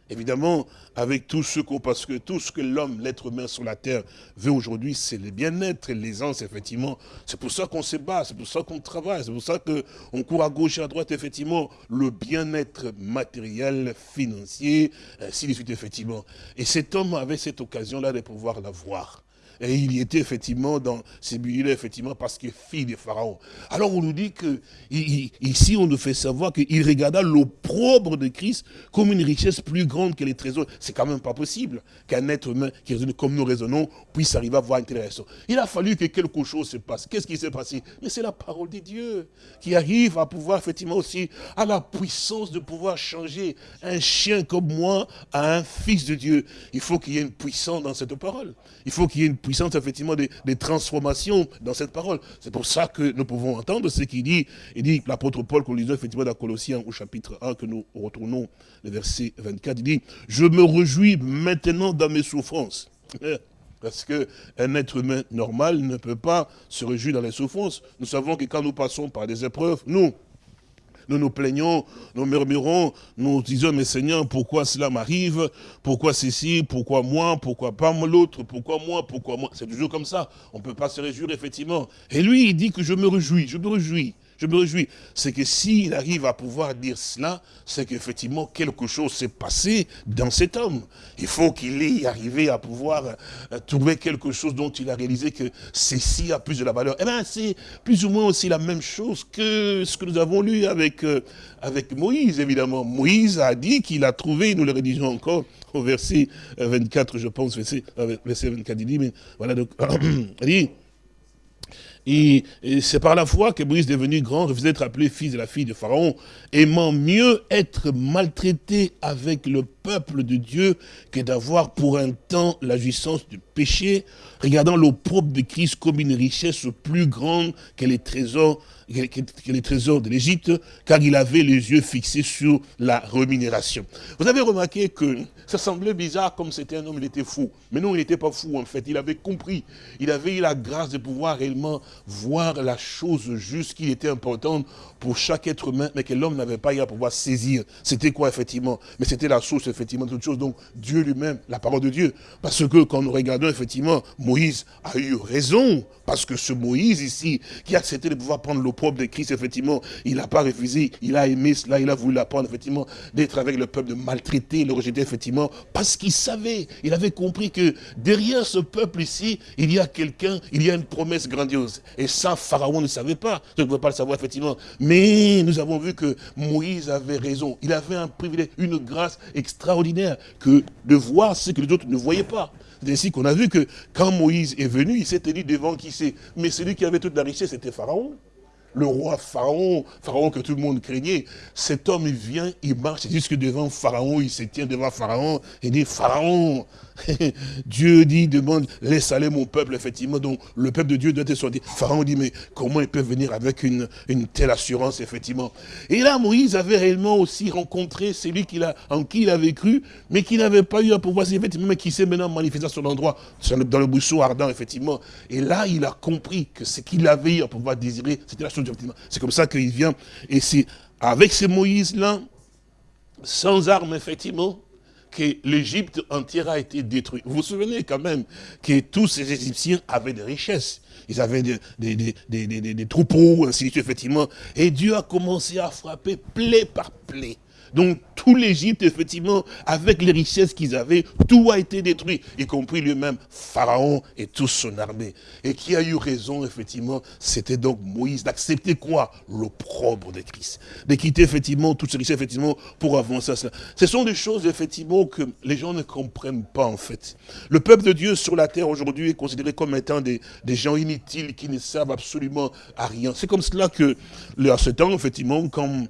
Évidemment, avec tout ce que, parce que tout ce que l'homme, l'être humain sur la terre veut aujourd'hui, c'est le bien-être et l'aisance, effectivement. C'est pour ça qu'on se bat, c'est pour ça qu'on travaille, c'est pour ça qu'on court à gauche et à droite, effectivement. Le bien-être matériel, financier, ainsi de suite, effectivement. Et cet homme avait cette occasion-là de pouvoir l'avoir. Et il y était effectivement dans ces milieux effectivement, parce est fils de Pharaon. Alors on nous dit que, ici, on nous fait savoir qu'il regarda l'opprobre de Christ comme une richesse plus grande que les trésors. C'est quand même pas possible qu'un être humain qui raisonne comme nous raisonnons puisse arriver à voir une telle raison. Il a fallu que quelque chose se passe. Qu'est-ce qui s'est passé? Mais c'est la parole de Dieu qui arrive à pouvoir effectivement aussi, à la puissance de pouvoir changer un chien comme moi à un fils de Dieu. Il faut qu'il y ait une puissance dans cette parole. Il faut qu'il y ait une puissance, effectivement, des, transformations dans cette parole. C'est pour ça que nous pouvons entendre ce qu'il dit. Il dit, l'apôtre Paul, qu'on lisait effectivement dans Colossiens au chapitre 1, que nous retournons, le verset 24, il dit, je me réjouis maintenant dans mes souffrances. [LAUGHS] Parce qu'un être humain normal ne peut pas se réjouir dans les souffrances. Nous savons que quand nous passons par des épreuves, nous, nous nous plaignons, nous murmurons, nous disons, mais Seigneur, pourquoi cela m'arrive? Pourquoi ceci? Pourquoi moi? Pourquoi pas l'autre? Pourquoi moi? Pourquoi moi? C'est toujours comme ça. On ne peut pas se réjouir, effectivement. Et lui, il dit que je me réjouis, je me réjouis je me réjouis. C'est que s'il arrive à pouvoir dire cela, c'est qu'effectivement quelque chose s'est passé dans cet homme. Il faut qu'il ait arrivé à pouvoir euh, trouver quelque chose dont il a réalisé que ceci a plus de la valeur. Eh bien, c'est plus ou moins aussi la même chose que ce que nous avons lu avec, euh, avec Moïse, évidemment. Moïse a dit qu'il a trouvé, nous le rédigeons encore, au verset 24, je pense, verset, euh, verset 24, il dit, mais voilà, donc, [CLEARS THROAT] il dit, et, c'est par la foi que Moïse, devenu grand, refusait d'être appelé fils de la fille de Pharaon, aimant mieux être maltraité avec le peuple de Dieu que d'avoir pour un temps la jouissance du péché, regardant l'opprobre de Christ comme une richesse plus grande que les trésors que les trésors de l'Égypte, car il avait les yeux fixés sur la rémunération. Vous avez remarqué que ça semblait bizarre comme c'était un homme, il était fou. Mais non, il n'était pas fou en fait, il avait compris. Il avait eu la grâce de pouvoir réellement voir la chose juste qui était importante pour chaque être humain, mais que l'homme n'avait pas eu à pouvoir saisir. C'était quoi effectivement? Mais c'était la source effectivement toute chose. Donc Dieu lui-même, la parole de Dieu. Parce que quand nous regardons effectivement, Moïse a eu raison. Parce que ce Moïse ici, qui a accepté de pouvoir prendre le propre de Christ, effectivement, il n'a pas refusé, il a aimé cela, il a voulu l'apprendre, effectivement, d'être avec le peuple, de maltraiter, le rejeter, effectivement, parce qu'il savait, il avait compris que derrière ce peuple ici, il y a quelqu'un, il y a une promesse grandiose. Et ça, Pharaon ne savait pas, je ne pouvais pas le savoir, effectivement. Mais nous avons vu que Moïse avait raison, il avait un privilège, une grâce extraordinaire, que de voir ce que les autres ne voyaient pas. C'est ainsi qu'on a vu que quand Moïse est venu, il s'est tenu devant qui c'est Mais celui qui avait toute la richesse, c'était Pharaon. le roi Pharaon, Pharaon que tout le monde craignait, cet homme, il vient, il marche jusque devant Pharaon, il se tient devant Pharaon, il dit, Pharaon, [LAUGHS] Dieu dit, demande, laisse aller mon peuple, effectivement, donc le peuple de Dieu doit être sorti. Pharaon dit, mais comment il peut venir avec une, telle assurance, effectivement? Et là, Moïse avait réellement aussi rencontré celui a, en qui il avait cru, mais qui n'avait pas eu à pouvoir, effectivement, mais qui s'est maintenant manifesté à son endroit, dans le buisson ardent, effectivement. Et là, il a compris que ce qu'il avait eu à pouvoir désirer, c'était la chose, effectivement. C'est comme ça qu'il vient, et c'est avec ces Moïse-là, sans armes, effectivement, que l'Égypte entière a été détruite. Vous vous souvenez quand même que tous ces Égyptiens avaient des richesses. Ils avaient des, des troupeaux, ainsi de suite, effectivement. Et Dieu a commencé à frapper plaie par plaie. Donc tout l'Égypte, effectivement, avec les richesses qu'ils avaient, tout a été détruit, y compris lui-même, Pharaon et toute son armée. Et qui a eu raison, effectivement, c'était donc Moïse d'accepter quoi? L'opprobre de Christ. De quitter, effectivement, toutes ces richesses, effectivement, pour avancer à cela. Ce sont des choses, effectivement, que les gens ne comprennent pas, en fait. Le peuple de Dieu sur la terre, aujourd'hui, est considéré comme étant des, gens inutiles qui ne servent absolument à rien. C'est comme cela que, à ce temps, effectivement, quand,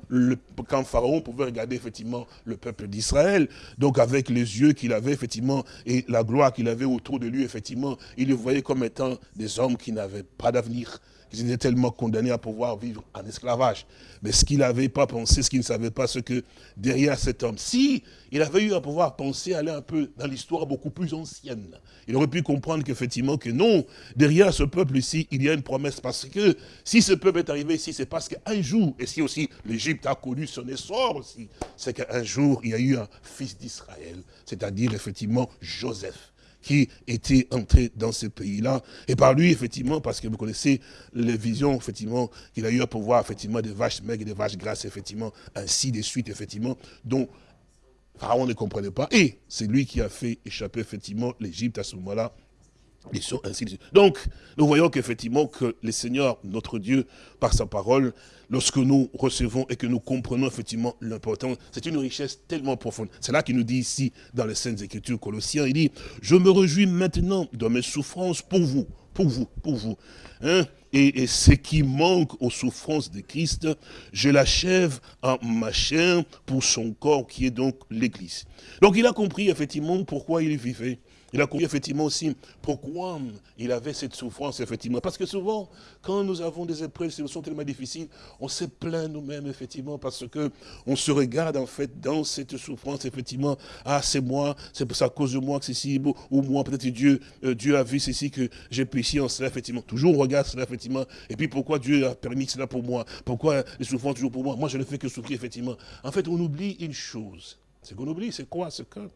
Pharaon pouvait regarder effectivement le peuple d'Israël. Donc avec les yeux qu'il avait effectivement et la gloire qu'il avait autour de lui, effectivement, il les voyait comme étant des hommes qui n'avaient pas d'avenir. Ils étaient tellement condamnés à pouvoir vivre en esclavage. Mais ce qu'il n'avait pas pensé, ce qu'il ne savait pas, c'est que derrière cet homme, si il avait eu à pouvoir penser, aller un peu dans l'histoire beaucoup plus ancienne, il aurait pu comprendre qu'effectivement que non, derrière ce peuple ici, il y a une promesse. Parce que si ce peuple est arrivé ici, c'est parce qu'un jour, et si aussi l'Égypte a connu son essor aussi, c'est qu'un jour, il y a eu un fils d'Israël, c'est-à-dire effectivement Joseph qui était entré dans ce pays-là. Et par lui, effectivement, parce que vous connaissez les visions, effectivement, qu'il a eu à pouvoir, effectivement, des vaches maigres et des vaches grasses, effectivement, ainsi de suite, effectivement, dont Pharaon ne comprenait pas. Et c'est lui qui a fait échapper, effectivement, l'Égypte à ce moment-là donc, nous voyons qu'effectivement, que le Seigneur, notre Dieu, par sa parole, lorsque nous recevons et que nous comprenons effectivement l'important, c'est une richesse tellement profonde. C'est là qu'il nous dit ici, dans les Saintes Écritures Colossiens, il dit, je me réjouis maintenant de mes souffrances pour vous, pour vous, pour vous. Hein? Et, ce qui manque aux souffrances de Christ, je l'achève en ma chair pour son corps qui est donc l'Église. Donc il a compris effectivement pourquoi il vivait. Il a compris effectivement aussi pourquoi il avait cette souffrance, effectivement. Parce que souvent, quand nous avons des épreuves, qui sont tellement difficiles, on se plaint nous-mêmes, effectivement, parce que on se regarde, en fait, dans cette souffrance, effectivement. Ah, c'est moi, c'est à cause de moi que c'est si beau, ou moi, peut-être Dieu, euh, Dieu a vu ceci, que j'ai péché en cela, effectivement. Toujours on regarde cela, effectivement. Et puis pourquoi Dieu a permis cela pour moi? Pourquoi les souffrances toujours pour moi? Moi, je ne fais que souffrir, effectivement. En fait, on oublie une chose. C'est qu'on oublie, c'est quoi? Ce cas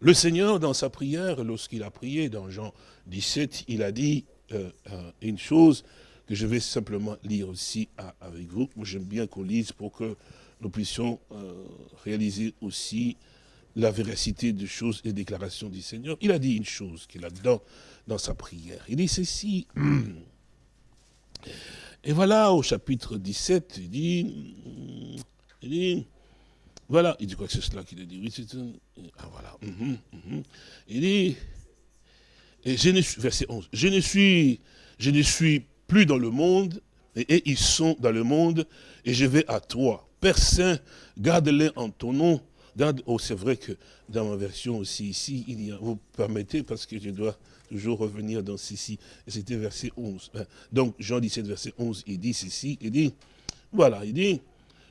le Seigneur, dans sa prière, lorsqu'il a prié dans Jean 17, il a dit euh, euh, une chose que je vais simplement lire aussi avec vous. Moi, j'aime bien qu'on lise pour que nous puissions euh, réaliser aussi la véracité des choses et déclarations du Seigneur. Il a dit une chose qu'il a dedans dans sa prière. Il dit ceci. Et voilà, au chapitre 17, il dit, il dit voilà, il dit quoi que c'est cela qu'il a dit? Oui, c'est un... Ah voilà. Mhm, mhm. Il dit, je ne suis, verset 11, je ne suis, je ne suis plus dans le monde, et, ils sont dans le monde, et je vais à toi. Père Saint, garde-les en ton nom. oh, c'est vrai que dans ma version aussi ici, il y a, vous permettez, parce que je dois toujours revenir dans ceci, c'était verset 11. Donc, Jean 17, verset 11, il dit ceci, il dit, voilà, il dit,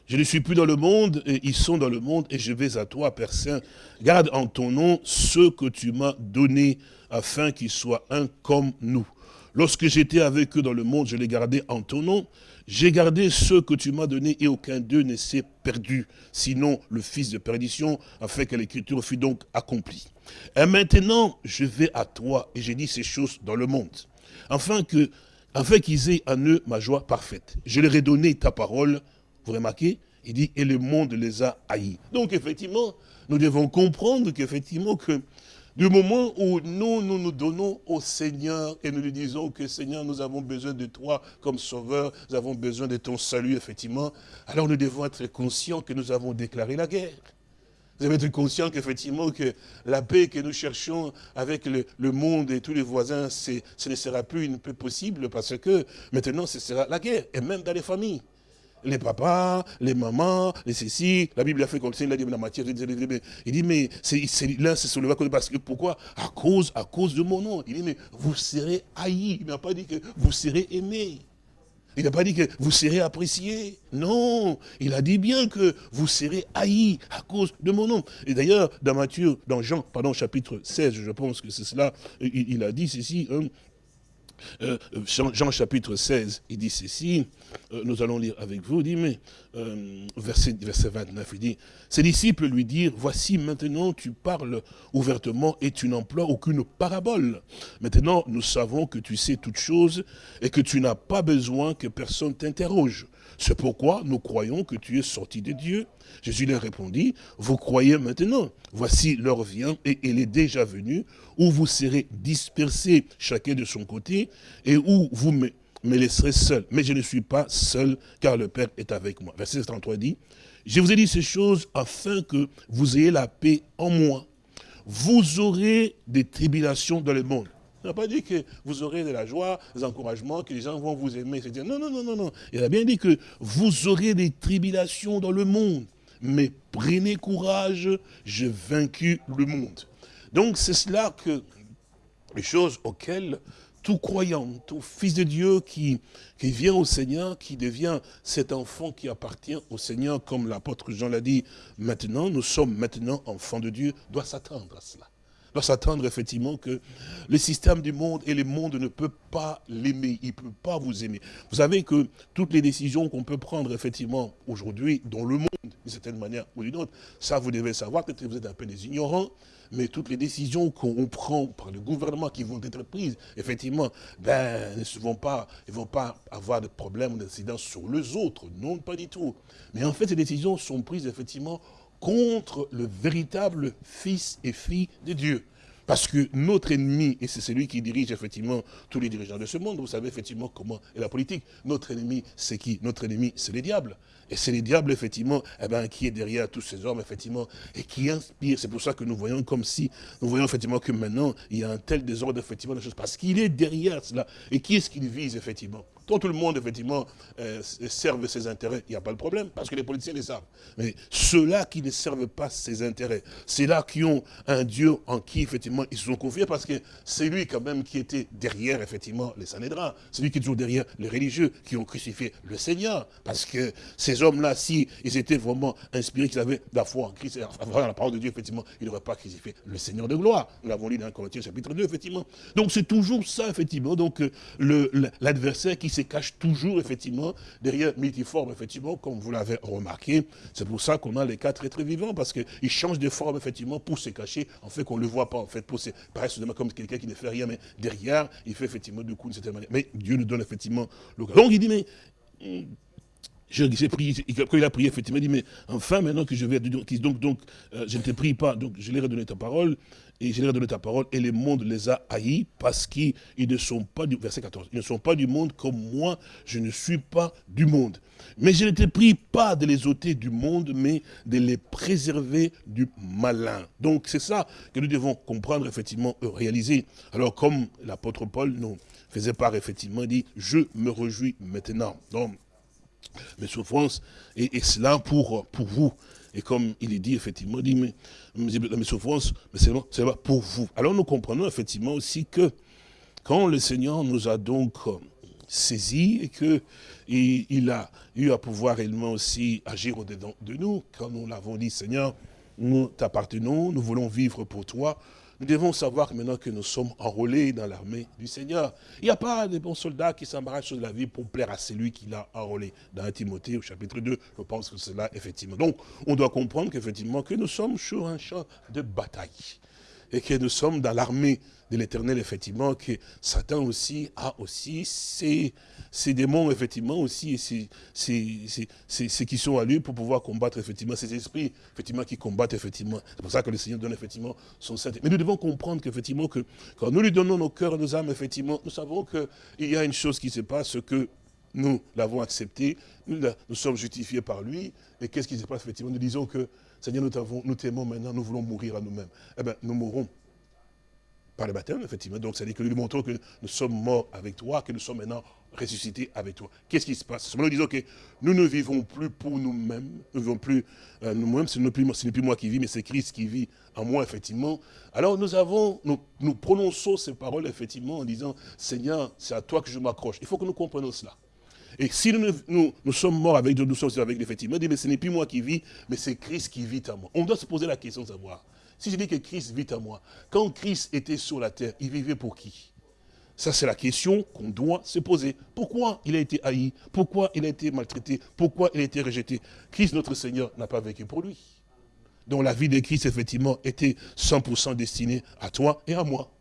je ne suis plus dans le monde, et ils sont dans le monde, et je vais à toi, Père Saint. Garde en ton nom ceux que tu m'as donnés, afin qu'ils soient un comme nous. Lorsque j'étais avec eux dans le monde, je les gardais en ton nom. J'ai gardé ceux que tu m'as donnés, et aucun d'eux ne s'est perdu, sinon le fils de perdition, afin que l'écriture fût donc accomplie. Et maintenant, je vais à toi, et j'ai dit ces choses dans le monde, afin afin qu'ils aient en eux ma joie parfaite. Je leur ai donné ta parole, vous remarquez Il dit, et le monde les a haïs. Donc effectivement, nous devons comprendre qu'effectivement, que du moment où nous, nous nous donnons au Seigneur et nous lui disons que Seigneur, nous avons besoin de toi comme sauveur, nous avons besoin de ton salut, effectivement, alors nous devons être conscients que nous avons déclaré la guerre. Vous avez été conscient qu'effectivement, que la paix que nous cherchons avec le, monde et tous les voisins, ce ne sera plus une paix possible parce que maintenant, ce sera la guerre, et même dans les familles. Les papas, les mamans, les ceci, la Bible a fait comme ça, il a dit, la il dit, mais l'un se souleva parce que pourquoi? À cause, à cause de mon nom. Il dit, mais vous serez haïs. Il n'a pas dit que vous serez aimés. Il n'a pas dit que vous serez apprécié. Non, il a dit bien que vous serez haïs à cause de mon nom. Et d'ailleurs, dans Matthieu, dans Jean, pardon, chapitre 16, je pense que c'est cela, il, a dit ceci, hein, euh, Jean, chapitre 16, il dit ceci, euh, nous allons lire avec vous, il dit, mais, euh, verset, verset 29, il dit, ses disciples lui dirent, voici maintenant tu parles ouvertement et tu n'emploies aucune parabole. Maintenant nous savons que tu sais toutes choses et que tu n'as pas besoin que personne t'interroge. C'est pourquoi nous croyons que tu es sorti de Dieu. Jésus leur répondit, vous croyez maintenant. Voici l'heure vient et elle est déjà venue où vous serez dispersés chacun de son côté et où vous me, laisserez seul. Mais je ne suis pas seul car le Père est avec moi. Verset 33 dit, je vous ai dit ces choses afin que vous ayez la paix en moi. Vous aurez des tribulations dans le monde. Il n'a pas dit que vous aurez de la joie, des encouragements, que les gens vont vous aimer. Non, non, non, non, non. Il a bien dit que vous aurez des tribulations dans le monde. Mais prenez courage, j'ai vaincu le monde. Donc c'est cela que les choses auxquelles tout croyant, tout fils de Dieu qui, qui vient au Seigneur, qui devient cet enfant qui appartient au Seigneur, comme l'apôtre Jean l'a dit, maintenant, nous sommes maintenant enfants de Dieu, doit s'attendre à cela doit s'attendre effectivement que le système du monde et le monde ne peut pas l'aimer, il ne peut pas vous aimer. Vous savez que toutes les décisions qu'on peut prendre effectivement aujourd'hui dans le monde, d'une certaine manière ou d'une autre, ça vous devez savoir, peut-être que vous êtes un peu des ignorants, mais toutes les décisions qu'on prend par le gouvernement qui vont être prises, effectivement, ben, ne vont pas, vont pas avoir de problème d'incidence sur les autres. Non, pas du tout. Mais en fait, ces décisions sont prises effectivement contre le véritable fils et fille de Dieu. Parce que notre ennemi, et c'est celui qui dirige effectivement tous les dirigeants de ce monde, vous savez effectivement comment est la politique. Notre ennemi, c'est qui? Notre ennemi, c'est les diables. Et c'est les diables, effectivement, eh ben, qui est derrière tous ces hommes, effectivement, et qui inspire. C'est pour ça que nous voyons comme si, nous voyons effectivement que maintenant, il y a un tel désordre, effectivement, de choses. Parce qu'il est derrière cela. Et qui est-ce qu'il vise, effectivement? Quand tout le monde, effectivement, euh, serve ses intérêts, il n'y a pas de problème, parce que les politiciens les savent. Mais ceux-là qui ne servent pas ses intérêts, c'est là qui ont un Dieu en qui, effectivement, ils se sont confiés, parce que c'est lui, quand même, qui était derrière, effectivement, les Sanhédrins. C'est lui qui est toujours derrière les religieux, qui ont crucifié le Seigneur. Parce que ces hommes-là, si ils étaient vraiment inspirés, qu'ils avaient la foi en Christ, dans la parole de Dieu, effectivement, ils n'auraient pas crucifié le Seigneur de gloire. Nous l'avons lu dans Corinthiens chapitre 2, effectivement. Donc c'est toujours ça, effectivement. Donc euh, l'adversaire qui se cache toujours, effectivement, derrière multiforme, effectivement, comme vous l'avez remarqué. C'est pour ça qu'on a les quatre êtres vivants, parce qu'ils changent de forme, effectivement, pour se cacher, en fait, qu'on ne le voit pas, en fait, pour se paraître comme quelqu'un qui ne fait rien, mais derrière, il fait effectivement du coup d'une certaine manière. Mais Dieu nous donne effectivement le Donc il dit, mais hum, j'ai prié, quand il a prié, effectivement, il dit, mais enfin, maintenant que je vais, donc, donc, donc euh, je ne te prie pas, donc je leur ai donné ta parole, et je leur ai donné ta parole, et le monde les a haïs, parce qu'ils ne sont pas du, verset 14, ils ne sont pas du monde comme moi, je ne suis pas du monde. Mais je ne te prie pas de les ôter du monde, mais de les préserver du malin. Donc c'est ça que nous devons comprendre, effectivement, réaliser. Alors comme l'apôtre Paul nous faisait part, effectivement, il dit, je me réjouis maintenant. Donc, mes souffrances, et, cela pour, pour vous. Et comme il est dit, effectivement, il dit, mais, mes souffrances, mais c'est pour vous. Alors nous comprenons effectivement aussi que quand le Seigneur nous a donc saisis et qu'il il a eu à pouvoir réellement aussi agir au-dedans de nous, quand nous l'avons dit, Seigneur, nous t'appartenons, nous voulons vivre pour toi, nous devons savoir maintenant que nous sommes enrôlés dans l'armée du Seigneur. Il n'y a pas de bons soldats qui s'embarrassent de la vie pour plaire à celui qui l'a enrôlé. Dans Timothée, au chapitre 2, je pense que c'est là, effectivement. Donc, on doit comprendre qu'effectivement, que nous sommes sur un champ de bataille. Et que nous sommes dans l'armée de l'éternel, effectivement, que Satan aussi a aussi ses, ses démons, effectivement, aussi, et c'est qui sont à lui pour pouvoir combattre, effectivement, ces esprits, effectivement, qui combattent, effectivement. C'est pour ça que le Seigneur donne, effectivement, son saint. Mais nous devons comprendre qu'effectivement, que quand nous lui donnons nos cœurs et nos âmes, effectivement, nous savons qu'il y a une chose qui se passe, que nous l'avons accepté, nous, nous sommes justifiés par lui, et qu'est-ce qui se passe, effectivement? Nous disons que Seigneur, nous t'aimons maintenant, nous voulons mourir à nous-mêmes. Eh bien, nous mourrons par le baptême, effectivement. Donc, c'est-à-dire que nous lui montrons que nous sommes morts avec toi, que nous sommes maintenant ressuscités avec toi. Qu'est-ce qui se passe? Nous disons que nous ne vivons plus pour nous-mêmes, nous ne vivons plus euh, nous-mêmes, ce n'est plus, moi qui vis, mais c'est Christ qui vit en moi, effectivement. Alors, nous avons, nous, prononçons ces paroles, effectivement, en disant, Seigneur, c'est à toi que je m'accroche. Il faut que nous comprenions cela. Et si nous, sommes morts avec Dieu, nous sommes avec effectivement, dit, mais ce n'est plus moi qui vis, mais c'est Christ qui vit en moi. On doit se poser la question de savoir, si je dis que Christ vit en moi, quand Christ était sur la terre, il vivait pour qui? Ça, c'est la question qu'on doit se poser. Pourquoi il a été haï? Pourquoi il a été maltraité? Pourquoi il a été rejeté? Christ, notre Seigneur, n'a pas vécu pour lui. Donc la vie de Christ, effectivement, était 100% destinée à toi et à moi.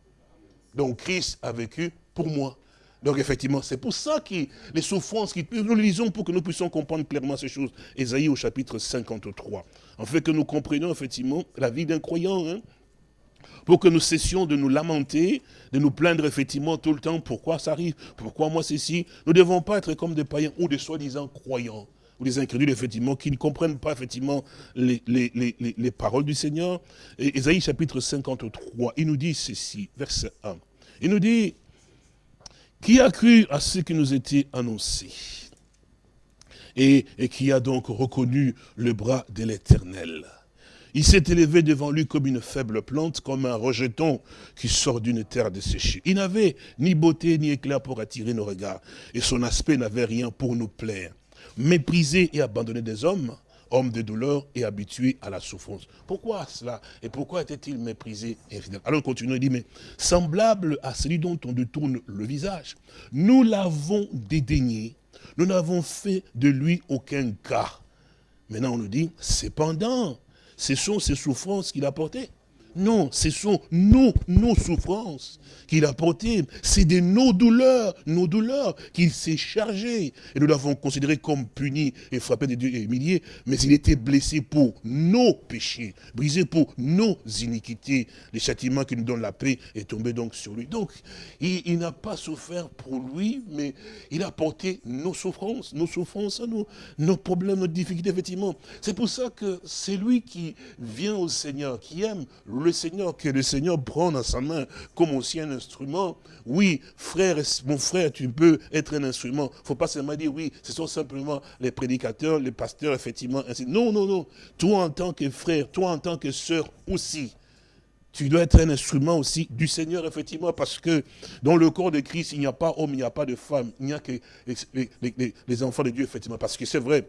Donc Christ a vécu pour moi. Donc effectivement, c'est pour ça que les souffrances, nous lisons pour que nous puissions comprendre clairement ces choses. Ésaïe au chapitre 53. En fait que nous comprenions effectivement la vie d'un croyant. Hein. pour que nous cessions de nous lamenter, de nous plaindre effectivement tout le temps, pourquoi ça arrive, pourquoi moi ceci. Nous ne devons pas être comme des païens ou des soi-disant croyants, ou des incrédules effectivement, qui ne comprennent pas effectivement les, les, paroles du Seigneur. Et Ésaïe chapitre 53, il nous dit ceci, verset 1. Il nous dit, qui a cru à ce qui nous était annoncé? Et, qui a donc reconnu le bras de l'Éternel. Il s'est élevé devant lui comme une faible plante, comme un rejeton qui sort d'une terre desséchée. Il n'avait ni beauté ni éclat pour attirer nos regards, et son aspect n'avait rien pour nous plaire. Méprisé et abandonné des hommes, homme de douleur et habitué à la souffrance. Pourquoi cela Et pourquoi était-il méprisé Alors continue, il dit, mais semblable à celui dont on détourne le visage, nous l'avons dédaigné, nous n'avons fait de lui aucun cas. Maintenant on nous dit, cependant, ce sont ces souffrances qu'il a portées. Non, ce sont nos, nos souffrances qu'il a portées. C'est de nos douleurs, nos douleurs qu'il s'est chargé. Et nous l'avons considéré comme puni et frappé de Dieu et humilié. Mais il était blessé pour nos péchés, brisé pour nos iniquités. Le châtiment qui nous donne la paix est tombé donc sur lui. Donc, il, il n'a pas souffert pour lui, mais il a porté nos souffrances, nos souffrances, nos, nos problèmes, nos difficultés, effectivement. C'est pour ça que c'est lui qui vient au Seigneur, qui aime le Seigneur, que le Seigneur prend dans sa main comme aussi un instrument. Oui, frère, mon frère, tu peux être un instrument. Il ne faut pas seulement dire, oui, ce sont simplement les prédicateurs, les pasteurs, effectivement. Non, non, non. Toi en tant que frère, toi en tant que sœur aussi, tu dois être un instrument aussi du Seigneur, effectivement, parce que dans le corps de Christ, il n'y a pas homme, il n'y a pas de femme, il n'y a que les enfants de Dieu, effectivement. Parce que c'est vrai,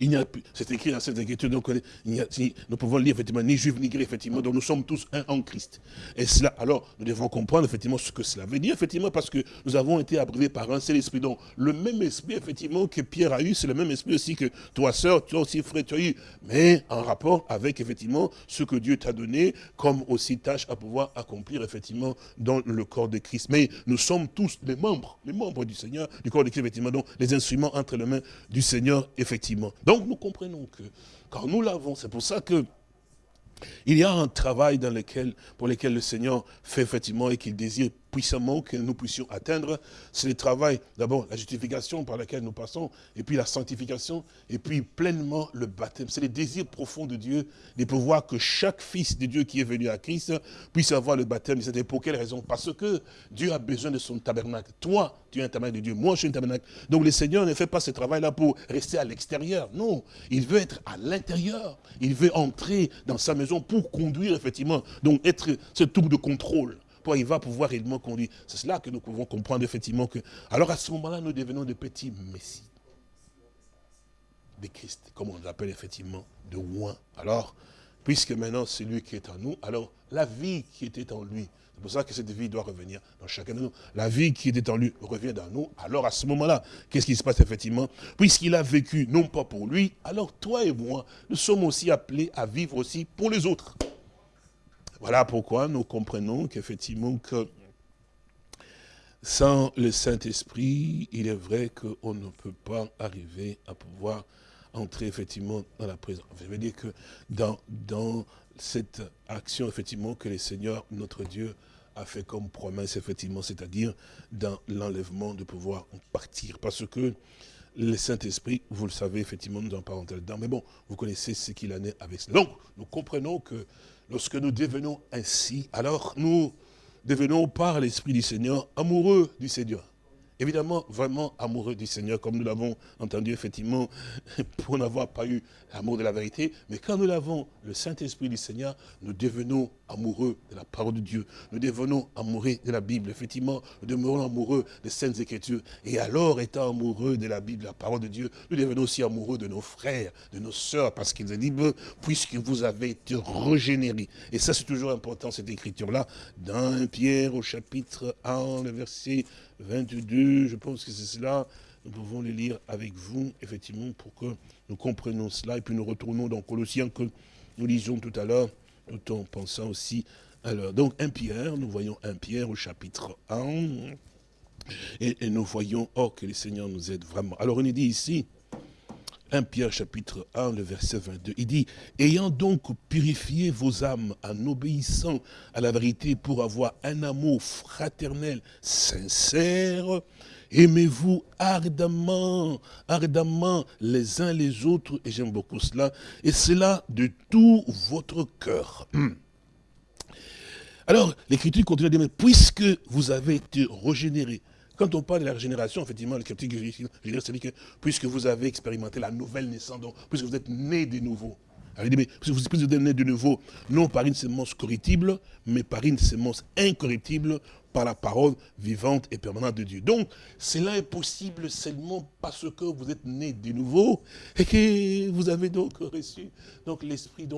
il n'y a c'est écrit dans cette écriture, donc nous pouvons lire effectivement ni juif ni grec, effectivement, donc nous sommes tous un en Christ. Et cela, alors, nous devons comprendre effectivement ce que cela veut dire, effectivement, parce que nous avons été abreuvés par un seul esprit. Donc, le même esprit, effectivement, que Pierre a eu, c'est le même esprit aussi que toi, sœur, toi aussi, frère, tu as eu, mais en rapport avec, effectivement, ce que Dieu t'a donné, comme aussi tâche à pouvoir accomplir, effectivement, dans le corps de Christ. Mais nous sommes tous les membres, les membres du Seigneur, du corps de Christ, effectivement, donc les instruments entre les mains du Seigneur, effectivement. Donc nous comprenons que quand nous l'avons, c'est pour ça que il y a un travail dans lequel, pour lequel le Seigneur fait effectivement et qu'il désire puissamment que nous puissions atteindre, c'est le travail, d'abord la justification par laquelle nous passons, et puis la sanctification, et puis pleinement le baptême. C'est le désir profond de Dieu de pouvoir que chaque fils de Dieu qui est venu à Christ puisse avoir le baptême. C'était pour quelle raison? Parce que Dieu a besoin de son tabernacle. Toi, tu es un tabernacle de Dieu, moi je suis un tabernacle. Donc le Seigneur ne fait pas ce travail-là pour rester à l'extérieur. Non, il veut être à l'intérieur. Il veut entrer dans sa maison pour conduire effectivement, donc être ce tour de contrôle il va pouvoir réellement conduire. C'est cela que nous pouvons comprendre effectivement que... Alors à ce moment-là, nous devenons des petits messies. Des Christ, comme on l'appelle effectivement, de loin. Alors, puisque maintenant c'est lui qui est en nous, alors la vie qui était en lui, c'est pour ça que cette vie doit revenir dans chacun de nous. La vie qui était en lui revient dans nous. Alors à ce moment-là, qu'est-ce qui se passe effectivement? Puisqu'il a vécu non pas pour lui, alors toi et moi, nous sommes aussi appelés à vivre aussi pour les autres. Voilà pourquoi nous comprenons qu'effectivement que sans le Saint-Esprit, il est vrai qu'on ne peut pas arriver à pouvoir entrer effectivement dans la présence. Je veux dire que dans, cette action effectivement que le Seigneur, notre Dieu, a fait comme promesse effectivement, c'est-à-dire dans l'enlèvement de pouvoir partir. Parce que le Saint-Esprit, vous le savez, effectivement, nous en parlons dedans. Mais bon, vous connaissez ce qu'il en est avec cela. Donc, nous comprenons que lorsque nous devenons ainsi, alors nous devenons par l'Esprit du Seigneur amoureux du Seigneur évidemment vraiment amoureux du Seigneur, comme nous l'avons entendu effectivement, [LAUGHS] pour n'avoir pas eu l'amour de la vérité. Mais quand nous l'avons, le Saint-Esprit du Seigneur, nous devenons amoureux de la parole de Dieu. Nous devenons amoureux de la Bible. Effectivement, nous devenons amoureux des Saintes Écritures. Et alors, étant amoureux de la Bible, de la parole de Dieu, nous devenons aussi amoureux de nos frères, de nos sœurs, parce qu'ils ont dit, puisque vous avez été régénérés. Et ça, c'est toujours important, cette écriture-là, dans Pierre au chapitre 1, le verset 22, je pense que c'est cela. Nous pouvons le lire avec vous, effectivement, pour que nous comprenions cela. Et puis nous retournons dans Colossiens que nous lisions tout à l'heure, tout en pensant aussi alors, donc, un Pierre, nous voyons un Pierre au chapitre 1, et, nous voyons, oh, que le Seigneur nous aide vraiment. Alors, on est dit ici, 1 Pierre chapitre 1, le verset 22, il dit, ayant donc purifié vos âmes en obéissant à la vérité pour avoir un amour fraternel sincère, aimez-vous ardemment, ardemment les uns les autres, et j'aime beaucoup cela, et cela de tout votre cœur. Hmm. Alors, l'Écriture continue à dire, puisque vous avez été régénérés, quand on parle de la régénération, effectivement, le critique c'est que puisque vous avez expérimenté la nouvelle naissance, puisque vous êtes né de nouveau. Alors, mais puisque vous êtes né de nouveau, non par une sémence corruptible, mais par une sémence incorruptible, par la parole vivante et permanente de Dieu. Donc, cela est possible seulement parce que vous êtes né de nouveau et que vous avez donc reçu donc l'esprit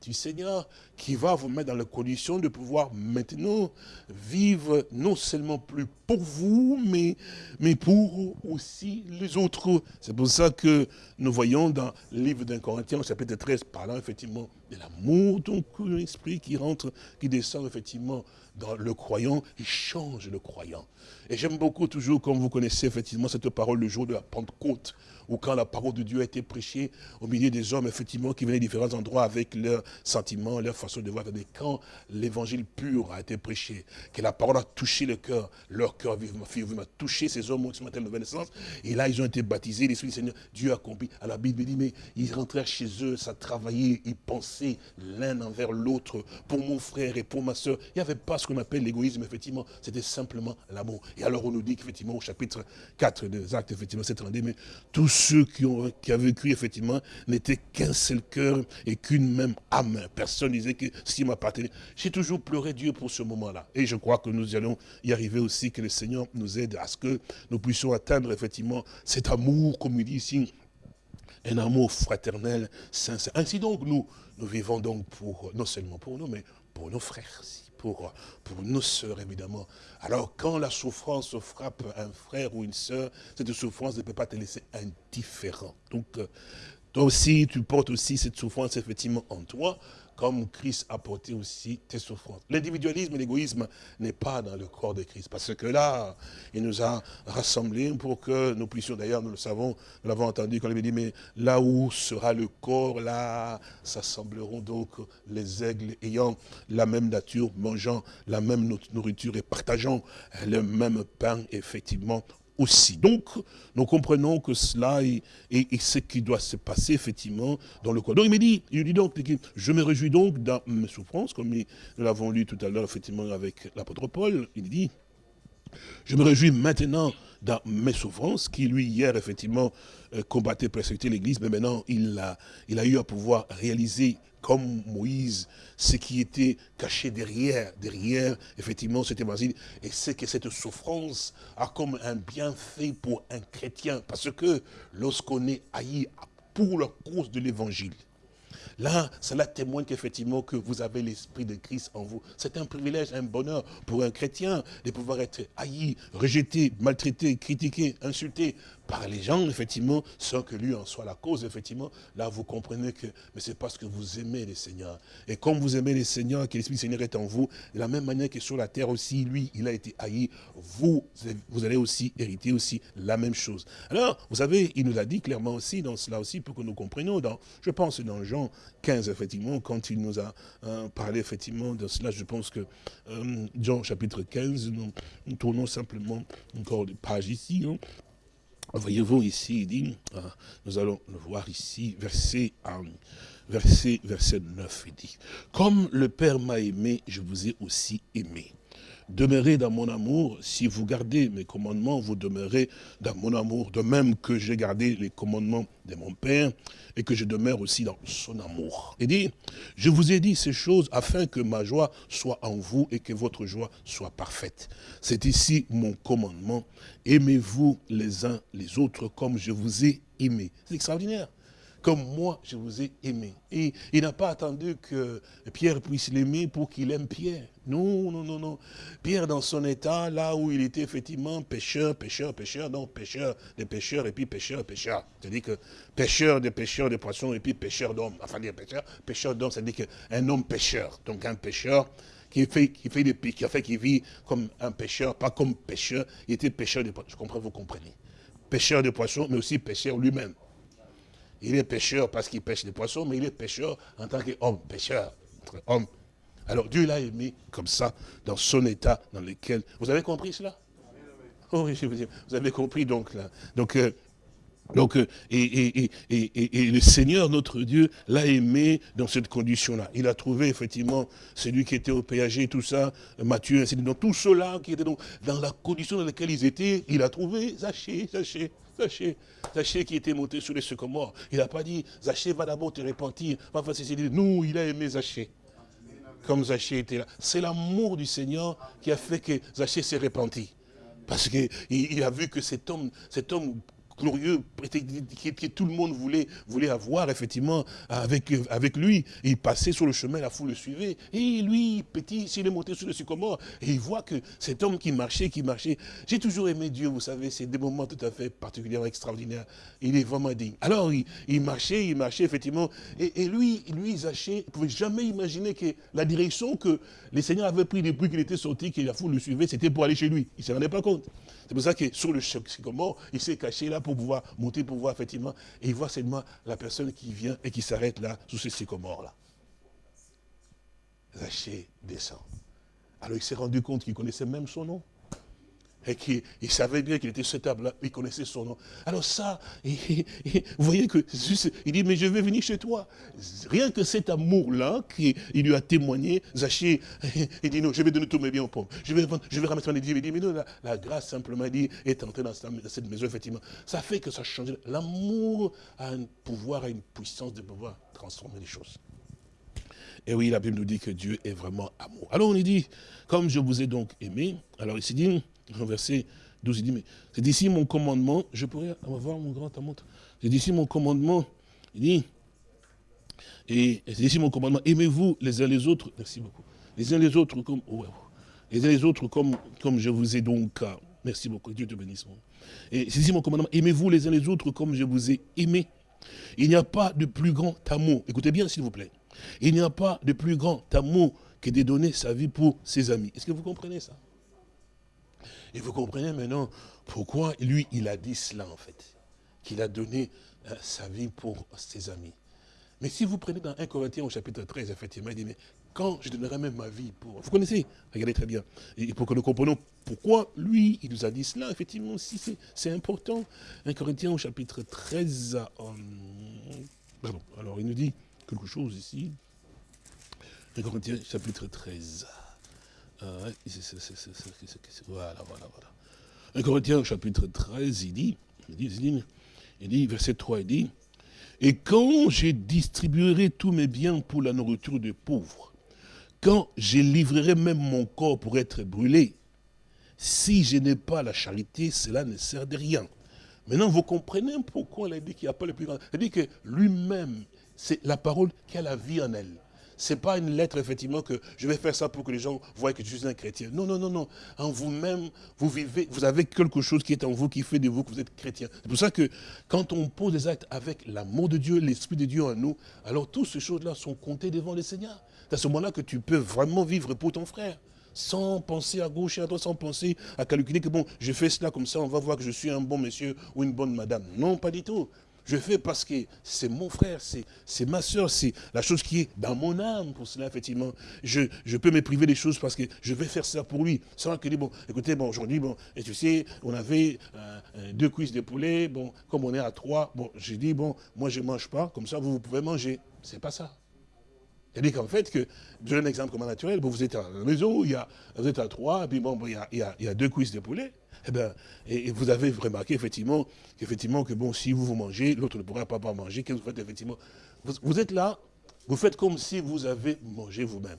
du Seigneur qui va vous mettre dans la condition de pouvoir maintenant vivre non seulement plus pour vous, mais, mais pour aussi les autres. C'est pour ça que nous voyons dans le livre d'un Corinthien, chapitre 13, parlant effectivement de l'amour, donc l'esprit qui rentre, qui descend effectivement dans le croyant, il change le croyant. Et j'aime beaucoup toujours, comme vous connaissez effectivement cette parole le jour de la Pentecôte, ou quand la parole de Dieu a été prêchée au milieu des hommes, effectivement, qui venaient de différents endroits avec leurs sentiments, leur façon de voir. Mais quand l'évangile pur a été prêché, que la parole a touché le cœur, leur cœur vivement, vivement touché ces hommes qui sont de naissance, et là, ils ont été baptisés, l'Esprit du Seigneur, Dieu a accompli. À la Bible dit, mais ils rentrèrent chez eux, ça travaillait, ils pensaient l'un envers l'autre, pour mon frère et pour ma soeur. Il n'y avait pas ce qu'on appelle l'égoïsme, effectivement, c'était simplement l'amour. Et alors, on nous dit qu'effectivement, au chapitre 4 des actes, effectivement, c'est mais tous ceux qui ont qui avaient vécu, effectivement, n'étaient qu'un seul cœur et qu'une même âme. Personne disait que ce m'appartenait. J'ai toujours pleuré Dieu pour ce moment-là. Et je crois que nous allons y arriver aussi, que le Seigneur nous aide à ce que nous puissions atteindre, effectivement, cet amour, comme il dit ici, un amour fraternel, sincère. Ainsi donc, nous, nous vivons donc pour, non seulement pour nous, mais pour nos frères pour, nos sœurs, évidemment. Alors, quand la souffrance frappe un frère ou une sœur, cette souffrance ne peut pas te laisser indifférent. Donc, euh, toi aussi, tu portes aussi cette souffrance, effectivement, en toi comme Christ a porté aussi tes souffrances. L'individualisme et l'égoïsme n'est pas dans le corps de Christ, parce que là, il nous a rassemblés pour que nous puissions, d'ailleurs, nous le savons, nous l'avons entendu quand il avait dit, mais là où sera le corps, là s'assembleront donc les aigles ayant la même nature, mangeant la même nourriture et partageant le même pain, effectivement, aussi. Donc, nous comprenons que cela est, ce qui doit se passer effectivement dans le corps. Donc il me dit, il dit donc, je me réjouis donc dans mes souffrances, comme nous l'avons lu tout à l'heure effectivement avec l'apôtre Paul, il dit, je me réjouis maintenant dans mes souffrances, qui lui hier effectivement euh, combattait, persécutait l'Église, mais maintenant il a, il a eu à pouvoir réaliser comme Moïse, ce qui était caché derrière, derrière, effectivement, cet évangile, et c'est que cette souffrance a comme un bienfait pour un chrétien, parce que lorsqu'on est haï pour la cause de l'évangile, Là, cela témoigne qu'effectivement que vous avez l'esprit de Christ en vous. C'est un privilège, un bonheur pour un chrétien de pouvoir être haï, rejeté, maltraité, critiqué, insulté par les gens, effectivement, sans que lui en soit la cause, effectivement, là vous comprenez que, mais c'est parce que vous aimez les Seigneurs. Et comme vous aimez les Seigneurs, que l'Esprit du Seigneur est en vous, de la même manière que sur la terre aussi, lui, il a été haï, vous, vous allez aussi hériter aussi la même chose. Alors, vous savez, il nous a dit clairement aussi, dans cela aussi, pour que nous comprenions, dans, je pense dans Jean 15, effectivement, quand il nous a euh, parlé, effectivement, de cela, je pense que euh, Jean chapitre 15, nous, tournons simplement encore des pages ici, hein. Voyez-vous ici, il dit, hein, nous allons le voir ici, verset, verset, verset 9, il dit, comme le Père m'a aimé, je vous ai aussi aimé. Demeurez dans mon amour. Si vous gardez mes commandements, vous demeurez dans mon amour. De même que j'ai gardé les commandements de mon Père et que je demeure aussi dans son amour. Il dit, je vous ai dit ces choses afin que ma joie soit en vous et que votre joie soit parfaite. C'est ici mon commandement. Aimez-vous les uns les autres comme je vous ai aimé. C'est extraordinaire comme moi je vous ai aimé. Et il n'a pas attendu que Pierre puisse l'aimer pour qu'il aime Pierre. Non, non, non, non. Pierre dans son état, là où il était effectivement pêcheur, pêcheur, pêcheur, non, pêcheur des pêcheurs et puis pêcheur, pêcheur. C'est-à-dire que pêcheur des pêcheurs de poissons et puis pêcheur d'hommes. Enfin, dire pêcheur, pêcheur d'hommes, c'est-à-dire qu'un homme pêcheur. Donc un pêcheur qui fait, qui fait des qui a fait qui vit comme un pêcheur, pas comme pêcheur. Il était pêcheur de poissons. Je comprends, vous comprenez. Pêcheur de poissons, mais aussi pêcheur lui-même. Il est pêcheur parce qu'il pêche des poissons, mais il est pêcheur en tant qu'homme, pêcheur, homme. Alors Dieu l'a aimé comme ça, dans son état dans lequel... Vous avez compris cela? Oui, vous avez compris donc là. Donc, euh, donc euh, et, le Seigneur, notre Dieu, l'a aimé dans cette condition-là. Il a trouvé effectivement celui qui était au péager, tout ça, Matthieu, ainsi de suite. Tout cela qui était donc dans la condition dans laquelle ils étaient, il a trouvé Zachée, Zachée. Zachée, Zachée qui était monté sur les sycomores. Il n'a pas dit, Zachée va d'abord te repentir. Non, il a aimé Zachée. Comme Zachée était là. C'est l'amour du Seigneur qui a fait que Zachée s'est repenti. Parce qu'il a vu que cet homme, cet homme glorieux que, tout le monde voulait, avoir effectivement avec, lui. Il passait sur le chemin, la foule le suivait. Et lui, petit, s'il est monté sur le sycomore, et il voit que cet homme qui marchait, qui marchait. J'ai toujours aimé Dieu, vous savez, c'est des moments tout à fait particulièrement extraordinaires. Il est vraiment digne. Alors, il, marchait, il marchait effectivement. Et, lui, lui, Zaché, il ne pouvait jamais imaginer que la direction que les seigneurs avaient pris depuis qu'il était sorti, que la foule le suivait, c'était pour aller chez lui. Il ne s'en rendait pas compte. C'est pour ça que sur le sycomore, il s'est caché là pour pouvoir monter, pour voir effectivement, et il voit seulement la personne qui vient et qui s'arrête là, sous ce sycomore-là. Zaché descend. Alors il s'est rendu compte qu'il connaissait même son nom et qu'il savait bien qu'il était ce table-là, il connaissait son nom. Alors ça, [LAUGHS] vous voyez que il dit, mais je vais venir chez toi. Rien que cet amour-là, qu'il lui a témoigné, Zachée, [LAUGHS] il dit, non, je vais donner tous mes biens aux pauvres. Je vais, je vais ramasser mes Il dit, mais non, la, grâce simplement dit, est entrée dans cette maison, effectivement. Ça fait que ça change. L'amour a un pouvoir, a une puissance de pouvoir transformer les choses. Et oui, la Bible nous dit que Dieu est vraiment amour. Alors on lui dit, comme je vous ai donc aimé, alors il s'est dit, verset 12, il dit, mais c'est d'ici mon commandement, je pourrais avoir mon grand amour. C'est d'ici mon commandement, il dit, et c'est d'ici mon commandement, aimez-vous les uns les autres, merci beaucoup, les uns les autres comme, les uns les autres comme, comme je vous ai donc, merci beaucoup, Dieu te bénisse. Et c'est ici mon commandement, aimez-vous les uns les autres comme je vous ai aimé. Il n'y a pas de plus grand amour, écoutez bien s'il vous plaît, il n'y a pas de plus grand amour que de donner sa vie pour ses amis. Est-ce que vous comprenez ça? Et vous comprenez maintenant pourquoi lui, il a dit cela en fait. Qu'il a donné euh, sa vie pour ses amis. Mais si vous prenez dans 1 Corinthiens au chapitre 13, effectivement, il dit, mais quand je donnerai même ma vie pour... Vous connaissez? Regardez très bien. Et pour que nous comprenions pourquoi lui, il nous a dit cela, effectivement, si c'est important. 1 Corinthiens au chapitre 13, pardon, alors il nous dit quelque chose ici. 1 Corinthiens chapitre 13. Voilà, voilà, voilà. 1 Corinthiens chapitre 13, il dit, il dit, il dit, verset 3, il dit, et quand je distribuerai tous mes biens pour la nourriture des pauvres, quand je livrerai même mon corps pour être brûlé, si je n'ai pas la charité, cela ne sert de rien. Maintenant, vous comprenez pourquoi il a dit qu'il n'y a pas le plus grand. Il dit que lui-même, c'est la parole qui a la vie en elle n'est pas une lettre, effectivement, que je vais faire ça pour que les gens voient que je suis un chrétien. Non, non, non, non. En vous-même, vous vivez, vous avez quelque chose qui est en vous, qui fait de vous que vous êtes chrétien. C'est pour ça que quand on pose des actes avec l'amour de Dieu, l'Esprit de Dieu en nous, alors toutes ces choses-là sont comptées devant le Seigneur. C'est à ce moment-là que tu peux vraiment vivre pour ton frère sans penser à gauche et à droite, sans penser à calculer que bon, je fais cela comme ça, on va voir que je suis un bon monsieur ou une bonne madame. Non, pas du tout. Je fais parce que c'est mon frère, c'est ma soeur, c'est la chose qui est dans mon âme. Pour cela, effectivement, je, peux me priver des choses parce que je vais faire ça pour lui. Sans que, bon, écoutez, bon, aujourd'hui, bon, et tu sais, on avait euh, euh, deux cuisses de poulet, bon, comme on est à trois, bon, j'ai dit, bon, moi je ne mange pas, comme ça vous, vous pouvez manger. C'est pas ça. C'est-à-dire qu'en fait, que, je donne un exemple comme naturel, vous êtes à la maison, il y a, vous êtes à trois, puis bon, il, y a, il, y a, deux cuisses de poulet, et, eh ben, et, vous avez remarqué effectivement, que bon, si vous vous mangez, l'autre ne pourra pas, pas manger, qu'est-ce que vous faites effectivement? Vous êtes là, vous faites comme si vous avez mangé vous-même.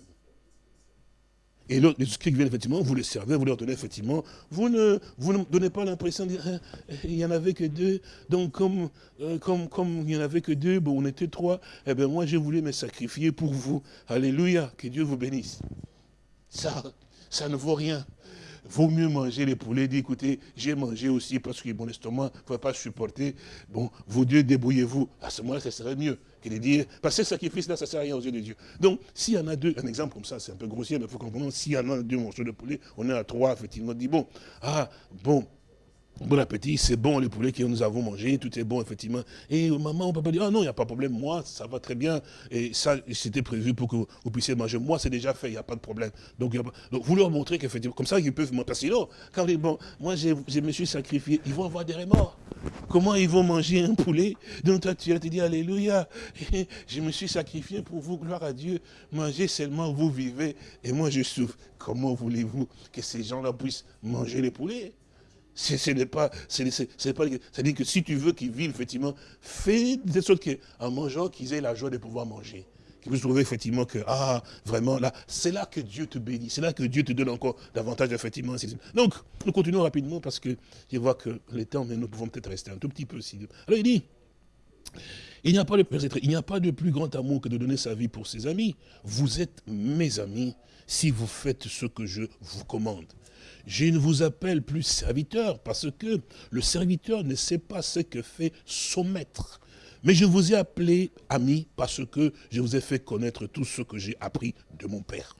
Et l'autre, les qui viennent effectivement, vous les servez, vous leur donnez effectivement, vous ne, vous ne donnez pas l'impression de dire, hein, il n'y en avait que deux, donc comme, euh, comme, comme il n'y en avait que deux, bon, on était trois, eh bien moi j'ai voulu me sacrifier pour vous. Alléluia, que Dieu vous bénisse. Ça, ça ne vaut rien vaut mieux manger les poulets, dit écoutez, j'ai mangé aussi parce que mon estomac ne pouvait pas supporter. Bon, vous deux, débrouillez-vous. À ce moment-là, ça serait mieux que de dire, parce que ce sacrifice-là, ça ne sert à rien aux yeux de Dieu. Donc, s'il y en a deux, un exemple comme ça, c'est un peu grossier, mais il faut comprendre, s'il y en a deux morceaux de poulet, on est à trois, effectivement, on dit, bon, ah, bon, Bon appétit, c'est bon les poulets que nous avons mangés, tout est bon effectivement. Et maman, peut pas dire, ah non, il n'y a pas de problème, moi, ça va très bien. Et ça, c'était prévu pour que vous puissiez manger. Moi, c'est déjà fait, il n'y a pas de problème. Donc, vous leur montrez qu'effectivement, comme ça, ils peuvent monter. Sinon, quand ils bon, moi, je me suis sacrifié, ils vont avoir des remords. Comment ils vont manger un poulet? Donc toi, tu vas te dire, Alléluia, [LAUGHS] je me suis sacrifié pour vous, gloire à Dieu. Mangez seulement, vous vivez, et moi, je souffre. Comment voulez-vous que ces gens-là puissent manger les poulets? Pas, c'est pas, c'est-à-dire que si tu veux qu'ils vivent, effectivement, fais de sorte qu'en mangeant, qu'ils aient la joie de pouvoir manger. Qu'ils puissent trouver, effectivement, que, ah, vraiment, là, c'est là que Dieu te bénit, c'est là que Dieu te donne encore davantage, effectivement. Donc, nous continuons rapidement parce que je vois que le temps, mais nous pouvons peut-être rester un tout petit peu aussi. Alors, il dit, il n'y a pas de plus grand amour que de donner sa vie pour ses amis. Vous êtes mes amis si vous faites ce que je vous commande. Je ne vous appelle plus serviteur parce que le serviteur ne sait pas ce que fait son maître. Mais je vous ai appelé ami parce que je vous ai fait connaître tout ce que j'ai appris de mon Père.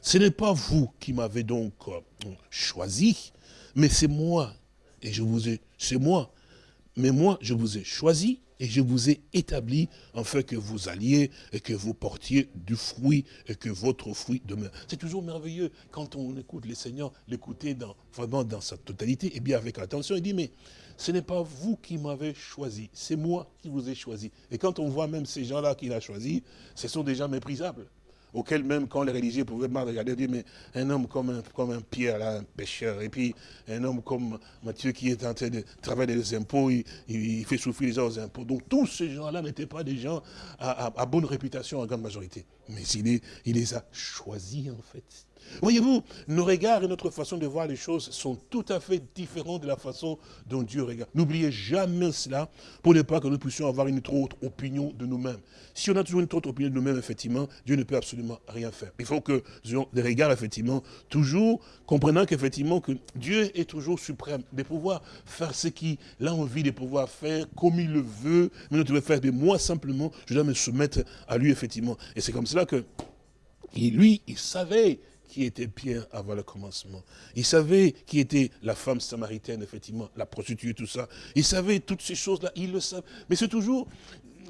Ce n'est pas vous qui m'avez donc euh, choisi, mais c'est moi. Et je vous ai, c'est moi. Mais moi, je vous ai choisi et je vous ai établi afin que vous alliez et que vous portiez du fruit et que votre fruit demeure. C'est toujours merveilleux quand on écoute les seigneurs, l'écouter vraiment dans sa totalité et bien avec attention. Il dit, mais ce n'est pas vous qui m'avez choisi, c'est moi qui vous ai choisi. Et quand on voit même ces gens-là qu'il a choisis, ce sont des gens méprisables auquel même quand les religieux pouvaient mal regarder, dire, mais un homme comme un, comme un Pierre, là, un pêcheur, et puis un homme comme Matthieu qui est en train de travailler les impôts, il, fait souffrir les gens aux impôts. Donc tous ces gens-là n'étaient pas des gens à, bonne réputation en grande majorité. Mais il, il les a choisis en fait. Voyez-vous, nos regards et notre façon de voir les choses sont tout à fait différents de la façon dont Dieu regarde. N'oubliez jamais cela pour ne pas que nous puissions avoir une trop autre opinion de nous-mêmes. Si on a toujours une trop autre opinion de nous-mêmes, effectivement, Dieu ne peut absolument rien faire. Il faut que nous ayons des regards, effectivement, toujours comprenant qu'effectivement, que Dieu est toujours suprême, de pouvoir faire ce qu'il a envie de pouvoir faire, comme il le veut, mais nous devons faire. Mais moi, simplement, je dois me soumettre à lui, effectivement. Et c'est comme cela que lui, il savait qui était Pierre avant le commencement. Il savait qui était la femme samaritaine, effectivement, la prostituée, tout ça. Il savait toutes ces choses-là, il le savait. Mais c'est toujours,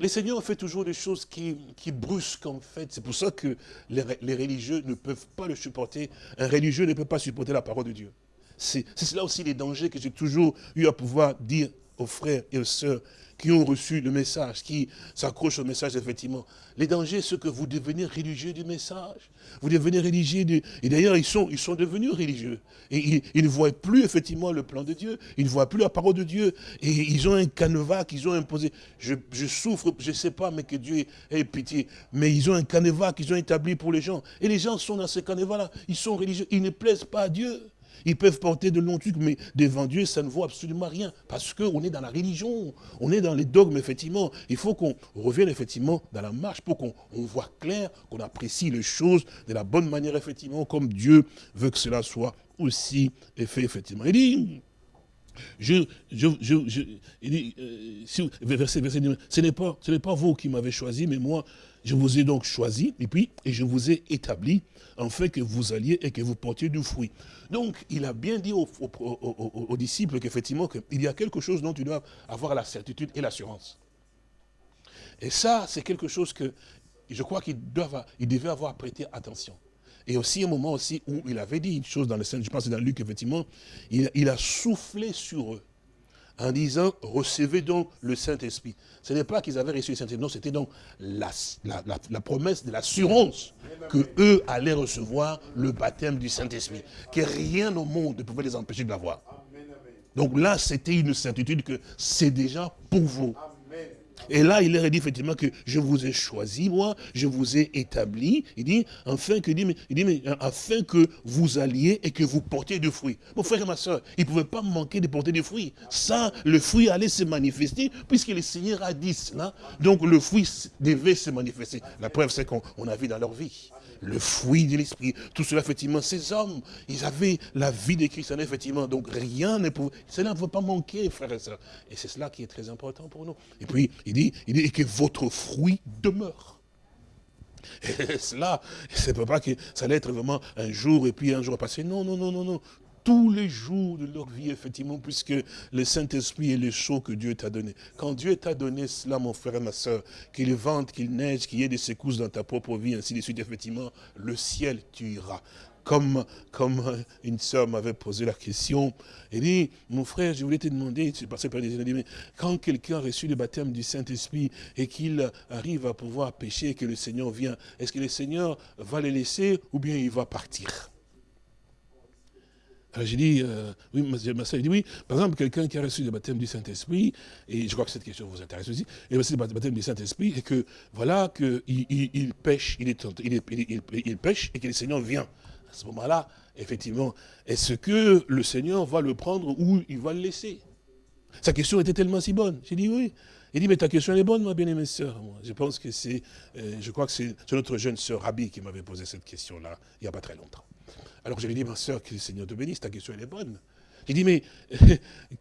les seigneurs ont fait toujours des choses qui, qui brusquent en fait. C'est pour ça que les, les, religieux ne peuvent pas le supporter. Un religieux ne peut pas supporter la parole de Dieu. C'est cela aussi les dangers que j'ai toujours eu à pouvoir dire aux frères et aux sœurs qui ont reçu le message, qui s'accrochent au message, effectivement. Les dangers, c'est que vous devenez religieux du message. Vous devenez religieux du... Et d'ailleurs, ils sont, ils sont devenus religieux. Et ils, ne voient plus, effectivement, le plan de Dieu. Ils ne voient plus la parole de Dieu. Et ils ont un canevas qu'ils ont imposé. Je, souffre, je ne sais pas, mais que Dieu ait pitié. Mais ils ont un canevas qu'ils ont établi pour les gens. Et les gens sont dans ce canevas-là. Ils sont religieux. Ils ne plaisent pas à Dieu. Ils peuvent porter de longs trucs, mais devant Dieu, ça ne vaut absolument rien. Parce qu'on est dans la religion, on est dans les dogmes, effectivement. Il faut qu'on revienne, effectivement, dans la marche pour qu'on voit clair, qu'on apprécie les choses de la bonne manière, effectivement, comme Dieu veut que cela soit aussi fait, effectivement. Il dit, je, je, je, il dit, euh, verset, verset, ce n'est pas, pas vous qui m'avez choisi, mais moi, je vous ai donc choisi, et puis, et je vous ai établi, en fait que vous alliez et que vous portiez du fruit. Donc, il a bien dit aux, disciples qu'effectivement, il y a quelque chose dont tu dois avoir la certitude et l'assurance. Et ça, c'est quelque chose que je crois qu'il devait avoir prêté attention. Et aussi un moment aussi où il avait dit une chose dans le Saint, je pense dans Luc, effectivement, il, a soufflé sur eux en disant, recevez donc le Saint-Esprit. Ce n'est pas qu'ils avaient reçu le Saint-Esprit, non, c'était donc la, la, promesse de l'assurance que eux allaient recevoir le baptême du Saint-Esprit. Que rien au monde ne pouvait les empêcher de l'avoir. Donc là, c'était une certitude que c'est déjà pour vous. Et là, il leur a dit effectivement que je vous ai choisi, moi, je vous ai établi. Il dit, afin que, il dit, mais, afin que vous alliez et que vous portiez du fruit. Mon frère et ma soeur, il ne pouvait pas manquer de porter du fruit. Ça, le fruit allait se manifester, puisque le Seigneur a dit cela. Donc le fruit devait se manifester. La preuve, c'est qu'on a vu dans leur vie le fruit de l'esprit. Tout cela, effectivement, ces hommes, ils avaient la vie de Christ, effectivement. Donc rien ne pouvait, cela ne pouvait pas manquer, frères et sœurs. Et c'est cela qui est très important pour nous. Et puis, il dit, il dit que votre fruit demeure. Et [LAUGHS] cela, c'est pas que ça allait être vraiment un jour et puis un jour passé. Non, non, non, non, non tous les jours de leur vie, effectivement, puisque le Saint-Esprit est le chaud que Dieu t'a donné. Quand Dieu t'a donné cela, mon frère et ma soeur, qu'il vente, qu'il neige, qu'il y ait des secousses dans ta propre vie, ainsi de suite, effectivement, le ciel, tu iras. Comme, comme une sœur m'avait posé la question, elle dit, mon frère, je voulais te demander, c'est passé par des mais quand quelqu'un a reçu le baptême du Saint-Esprit et qu'il arrive à pouvoir pécher et que le Seigneur vient, est-ce que le Seigneur va le laisser ou bien il va partir? Alors j'ai dit, euh, oui, ma soeur dit oui, par exemple, quelqu'un qui a reçu le baptême du Saint-Esprit, et je crois que cette question vous intéresse aussi, il a reçu le baptême du Saint-Esprit, et que, voilà, qu'il il, pêche, il, est, il, il, pêche, et que le Seigneur vient. À ce moment-là, effectivement, est-ce que le Seigneur va le prendre ou il va le laisser? Sa question était tellement si bonne. J'ai dit oui. Il dit, mais ta question est bonne, ma bien-aimée sœur. Je pense que c'est, euh, je crois que c'est notre jeune sœur Rabbi qui m'avait posé cette question-là, il n'y a pas très longtemps. Alors je lui dit, ma soeur, que le Seigneur te bénisse, ta question elle est bonne. Il dit, mais [LAUGHS]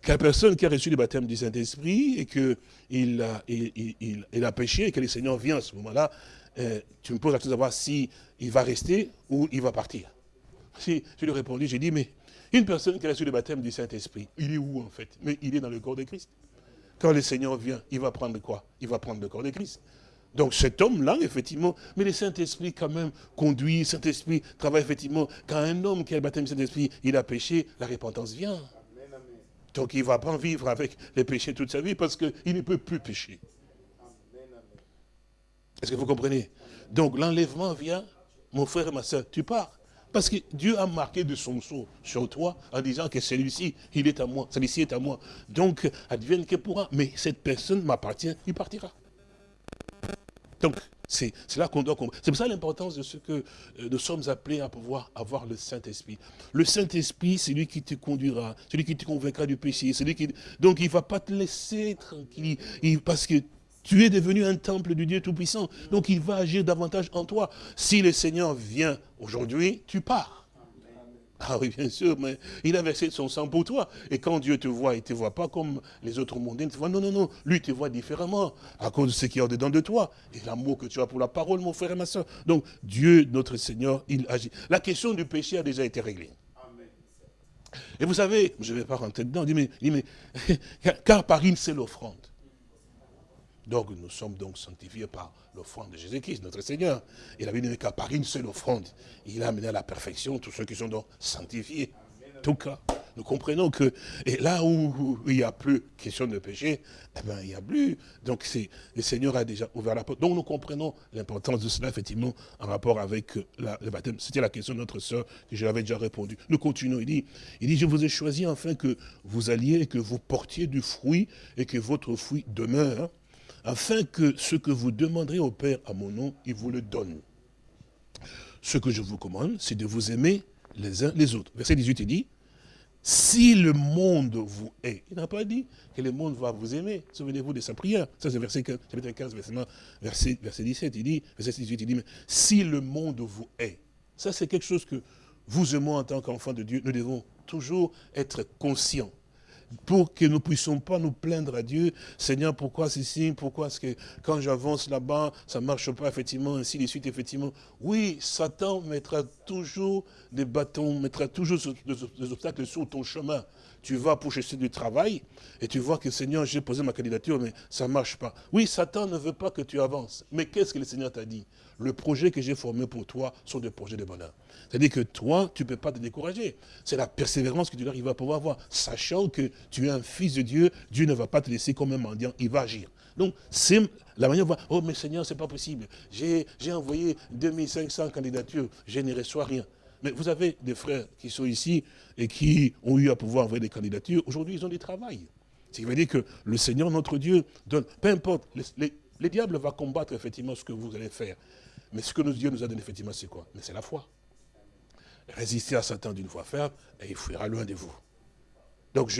qu'une personne qui a reçu le baptême du Saint-Esprit et qu'il a, il, a péché et que le Seigneur vient à ce moment-là, euh, tu me poses la question de savoir si il va rester ou il va partir. Si, je lui ai répondu, j'ai dit, mais une personne qui a reçu le baptême du Saint-Esprit, il est où en fait? Mais il est dans le corps de Christ. Quand le Seigneur vient, il va prendre quoi? Il va prendre le corps de Christ. Donc cet homme-là, effectivement, mais le Saint-Esprit quand même conduit, Saint-Esprit travaille effectivement. Quand un homme qui a le baptême du Saint-Esprit, il a péché, la repentance vient. Donc il ne va pas vivre avec les péchés toute sa vie parce qu'il ne peut plus pécher. Est-ce que vous comprenez? Donc l'enlèvement vient, mon frère et ma soeur, tu pars. Parce que Dieu a marqué de son sceau sur toi en disant que celui-ci, il est à moi, celui-ci est à moi. Donc, advienne que pourra. Mais cette personne m'appartient, il partira. Donc, c'est là qu'on doit comprendre. C'est pour ça l'importance de ce que euh, nous sommes appelés à pouvoir avoir le Saint-Esprit. Le Saint-Esprit, c'est lui qui te conduira, celui qui te convaincra du péché. Celui qui... Donc, il ne va pas te laisser tranquille, parce que tu es devenu un temple du Dieu Tout-Puissant. Donc, il va agir davantage en toi. Si le Seigneur vient aujourd'hui, tu pars. Ah oui, bien sûr, mais il a versé son sang pour toi. Et quand Dieu te voit, il ne te voit pas comme les autres mondains te voient. Non, non, non. Lui te voit différemment à cause de ce qui est au-dedans de toi. Et l'amour que tu as pour la parole, mon frère et ma soeur. Donc, Dieu, notre Seigneur, il agit. La question du péché a déjà été réglée. Et vous savez, je ne vais pas rentrer dedans, il dit, mais, [LAUGHS] car par une seule offrande. Donc nous sommes donc sanctifiés par l'offrande de Jésus-Christ, notre Seigneur. Il avait dit qu'à par une seule offrande, il a amené à la perfection tous ceux qui sont donc sanctifiés. En tout cas, nous comprenons que et là où, il n'y a plus question de péché, eh ben, il n'y a plus. Donc le Seigneur a déjà ouvert la porte. Donc nous comprenons l'importance de cela, effectivement, en rapport avec le baptême. C'était la question de notre soeur que je l'avais déjà répondu. Nous continuons. Il dit, il dit, je vous ai choisi afin que vous alliez et que vous portiez du fruit et que votre fruit demeure afin que ce que vous demanderez au Père à mon nom, il vous le donne. Ce que je vous commande, c'est de vous aimer les uns les autres. Verset 18, il dit, si le monde vous hait, il n'a pas dit que le monde va vous aimer. Souvenez-vous de sa prière. Ça, c'est verset 15, chapitre 15, verset, verset 17. Il dit, verset 18, il dit, si le monde vous hait, ça c'est quelque chose que vous et moi, en tant qu'enfants de Dieu, nous devons toujours être conscients pour que nous ne puissions pas nous plaindre à Dieu, Seigneur, pourquoi ceci, pourquoi est-ce que quand j'avance là-bas, ça ne marche pas, effectivement, ainsi de suite, effectivement. Oui, Satan mettra toujours des bâtons, mettra toujours des obstacles sur ton chemin. Tu vas pour chercher du travail, et tu vois que Seigneur, j'ai posé ma candidature, mais ça ne marche pas. Oui, Satan ne veut pas que tu avances. Mais qu'est-ce que le Seigneur t'a dit? Le projet que j'ai formé pour toi sont des projets de bonheur. C'est-à-dire que toi, tu ne peux pas te décourager. C'est la persévérance que tu vas pouvoir avoir, sachant que tu es un fils de Dieu, Dieu ne va pas te laisser comme un mendiant, il va agir. Donc, c'est la manière de voir, oh mais Seigneur, ce n'est pas possible. J'ai envoyé 2500 candidatures, je ne reçois rien. Mais vous avez des frères qui sont ici et qui ont eu à pouvoir envoyer des candidatures. Aujourd'hui, ils ont des travail. Ce qui veut dire que le Seigneur, notre Dieu, donne, peu importe, les, diables vont combattre effectivement ce que vous allez faire. Mais ce que notre Dieu nous a donné effectivement, c'est quoi? Mais c'est la foi. Résistez à Satan d'une fois ferme et il fuira loin de vous. Donc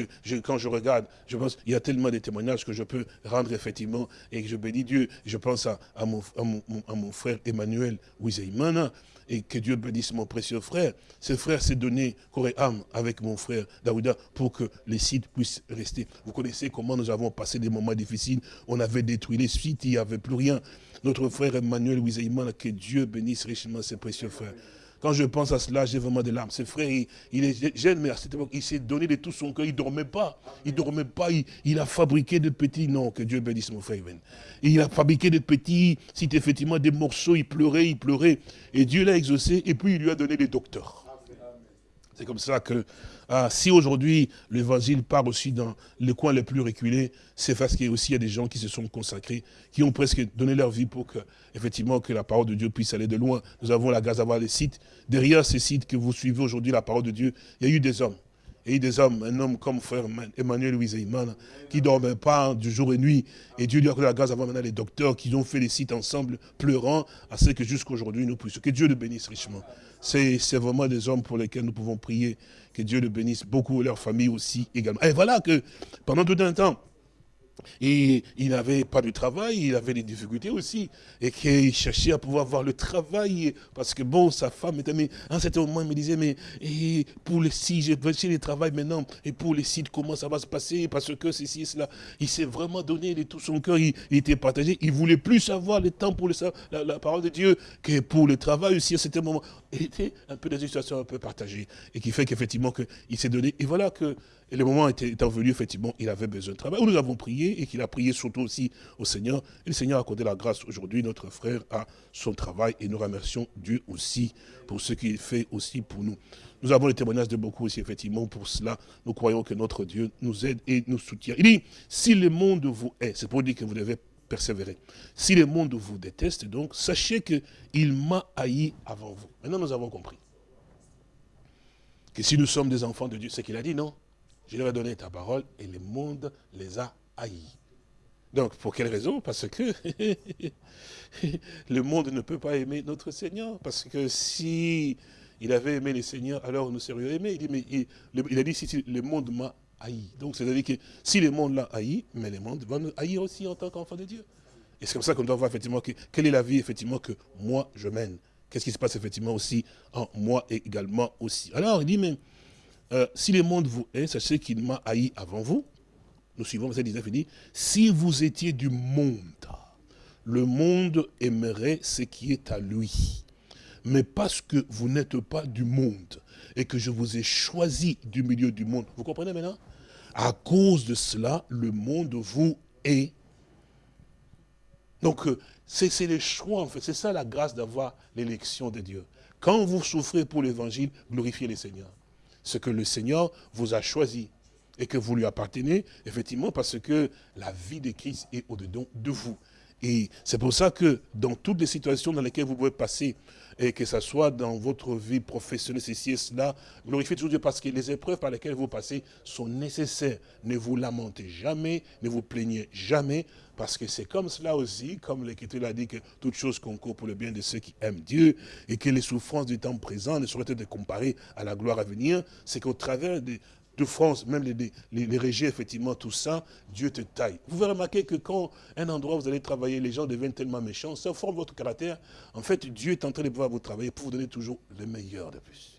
quand je regarde, je pense, il y a tellement de témoignages que je peux rendre effectivement, et que je bénis Dieu. Je pense à, mon, frère Emmanuel Wizeimana, et que Dieu bénisse mon précieux frère. Ce frère s'est donné corps et âme avec mon frère Daouda pour que les sites puissent rester. Vous connaissez comment nous avons passé des moments difficiles. On avait détruit les sites, il n'y avait plus rien. Notre frère Emmanuel Wizeimana, que Dieu bénisse richement ses précieux frères. Quand je pense à cela, j'ai vraiment des larmes. Ce frère, il, est jeune, mais à cette époque, il s'est donné de tout son cœur. Il ne dormait pas. Il ne dormait pas. Il, a fabriqué de petits... Non, que Dieu bénisse mon frère. Il a fabriqué de petits... C'est effectivement des morceaux. Il pleurait, il pleurait. Et Dieu l'a exaucé. Et puis, il lui a donné des docteurs. C'est comme ça que ah, si aujourd'hui l'évangile part aussi dans les coins les plus reculés, c'est parce qu'il y a aussi des gens qui se sont consacrés, qui ont presque donné leur vie pour que, effectivement, que la parole de Dieu puisse aller de loin. Nous avons la grâce d'avoir des sites. Derrière ces sites que vous suivez aujourd'hui, la parole de Dieu, il y a eu des hommes. Eu des hommes, un homme comme frère Emmanuel Louis-Eyman, qui ne dormait pas du jour et nuit. Et Dieu lui a donné la grâce d'avoir maintenant les docteurs qui ont fait les sites ensemble, pleurant, à ce que jusqu'à aujourd'hui nous puissions. Que Dieu le bénisse richement. C'est vraiment des hommes pour lesquels nous pouvons prier. Que Dieu le bénisse beaucoup, leur famille aussi également. Et voilà que pendant tout un temps, et il n'avait pas de travail, il avait des difficultés aussi. Et qu'il cherchait à pouvoir avoir le travail. Parce que bon, sa femme était, mais à un certain moment, il me disait, mais et pour les si je vais chercher le travail maintenant, et pour les sites, comment ça va se passer? Parce que ceci et cela. Il s'est vraiment donné de tout son cœur, il, était partagé. Il voulait plus avoir le temps pour le, la, la, parole de Dieu que pour le travail aussi à certain moment. Était un peu dans une situation un peu partagée. Et qui fait qu'effectivement, il s'est donné. Et voilà que le moment était, étant venu, effectivement, il avait besoin de travail. Nous avons prié et qu'il a prié surtout aussi au Seigneur. Et le Seigneur a accordé la grâce aujourd'hui. Notre frère a son travail et nous remercions Dieu aussi pour ce qu'il fait aussi pour nous. Nous avons les témoignages de beaucoup aussi, effectivement. Pour cela, nous croyons que notre Dieu nous aide et nous soutient. Il dit, si le monde vous est, c'est pour dire que vous devez persévérer. Si le monde vous déteste, donc, sachez qu'il m'a haï avant vous. Maintenant, nous avons compris. Que si nous sommes des enfants de Dieu, c'est qu'il a dit, non je leur ai donné ta parole et le monde les a haïs. Donc, pour quelle raison? Parce que [LAUGHS] le monde ne peut pas aimer notre Seigneur. Parce que si il avait aimé le Seigneur, alors nous serions aimés. Il, dit, mais il, a dit, si, le monde m'a Donc, c'est-à-dire que si le monde l'a haï, mais le monde va nous haïr aussi en tant qu'enfant de Dieu. Et c'est comme ça qu'on doit voir effectivement que, quelle est la vie effectivement que moi je mène. Qu'est-ce qui se passe effectivement aussi en moi également aussi. Alors, il dit, mais euh, si le monde vous hait, sachez qu'il m'a haï avant vous. Nous suivons verset 19, il dit, si vous étiez du monde, le monde aimerait ce qui est à lui. Mais parce que vous n'êtes pas du monde et que je vous ai choisi du milieu du monde, vous comprenez maintenant? À cause de cela, le monde vous hait. Donc, euh, c'est le choix, en fait. C'est ça la grâce d'avoir l'élection de Dieu. Quand vous souffrez pour l'évangile, glorifiez le Seigneur ce que le Seigneur vous a choisi et que vous lui appartenez, effectivement, parce que la vie de Christ est au-dedans de vous. Et c'est pour ça que dans toutes les situations dans lesquelles vous pouvez passer, et que ce soit dans votre vie professionnelle, ceci et cela, glorifiez toujours Dieu parce que les épreuves par lesquelles vous passez sont nécessaires. Ne vous lamentez jamais, ne vous plaignez jamais, parce que c'est comme cela aussi, comme l'Écriture l'a dit, que toute chose concourt pour le bien de ceux qui aiment Dieu, et que les souffrances du temps présent ne sauraient être comparées à la gloire à venir, c'est qu'au travers des, de France, même les, les, effectivement, tout ça, Dieu te taille. Vous verrez remarquer que quand un endroit où vous allez travailler, les gens deviennent tellement méchants, ça forme votre caractère. En fait, Dieu est en train de pouvoir vous travailler pour vous donner toujours le meilleur de plus.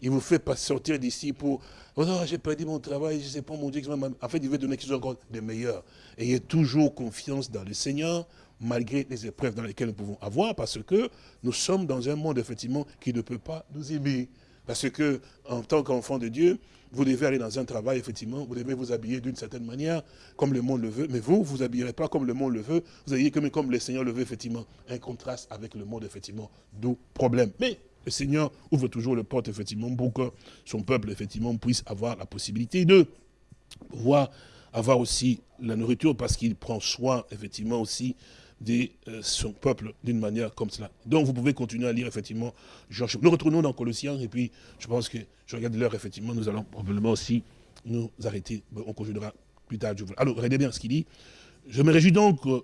Il vous fait pas sortir d'ici pour oh non, j'ai perdu mon travail, je ne sais pas mon Dieu. En fait, il veut donner quelque chose encore de meilleur. Ayez toujours confiance dans le Seigneur, malgré les épreuves dans lesquelles nous pouvons avoir, parce que nous sommes dans un monde, effectivement, qui ne peut pas nous aimer. Parce que, en tant qu'enfant de Dieu, vous devez aller dans un travail, effectivement, vous devez vous habiller d'une certaine manière, comme le monde le veut, mais vous, vous habillerez pas comme le monde le veut, vous habillez comme, comme le Seigneur le veut, effectivement. Un contraste avec le monde, effectivement, d'où problème. Mais le Seigneur ouvre toujours le porte, effectivement, pour que son peuple, effectivement, puisse avoir la possibilité de pouvoir avoir aussi la nourriture, parce qu'il prend soin, effectivement, aussi de euh, son peuple d'une manière comme cela. Donc vous pouvez continuer à lire effectivement Jean. Nous retournons dans Colossiens et puis je pense que je regarde l'heure effectivement, nous allons probablement aussi nous arrêter. On continuera plus tard. Alors regardez bien ce qu'il dit. Je me réjouis donc euh,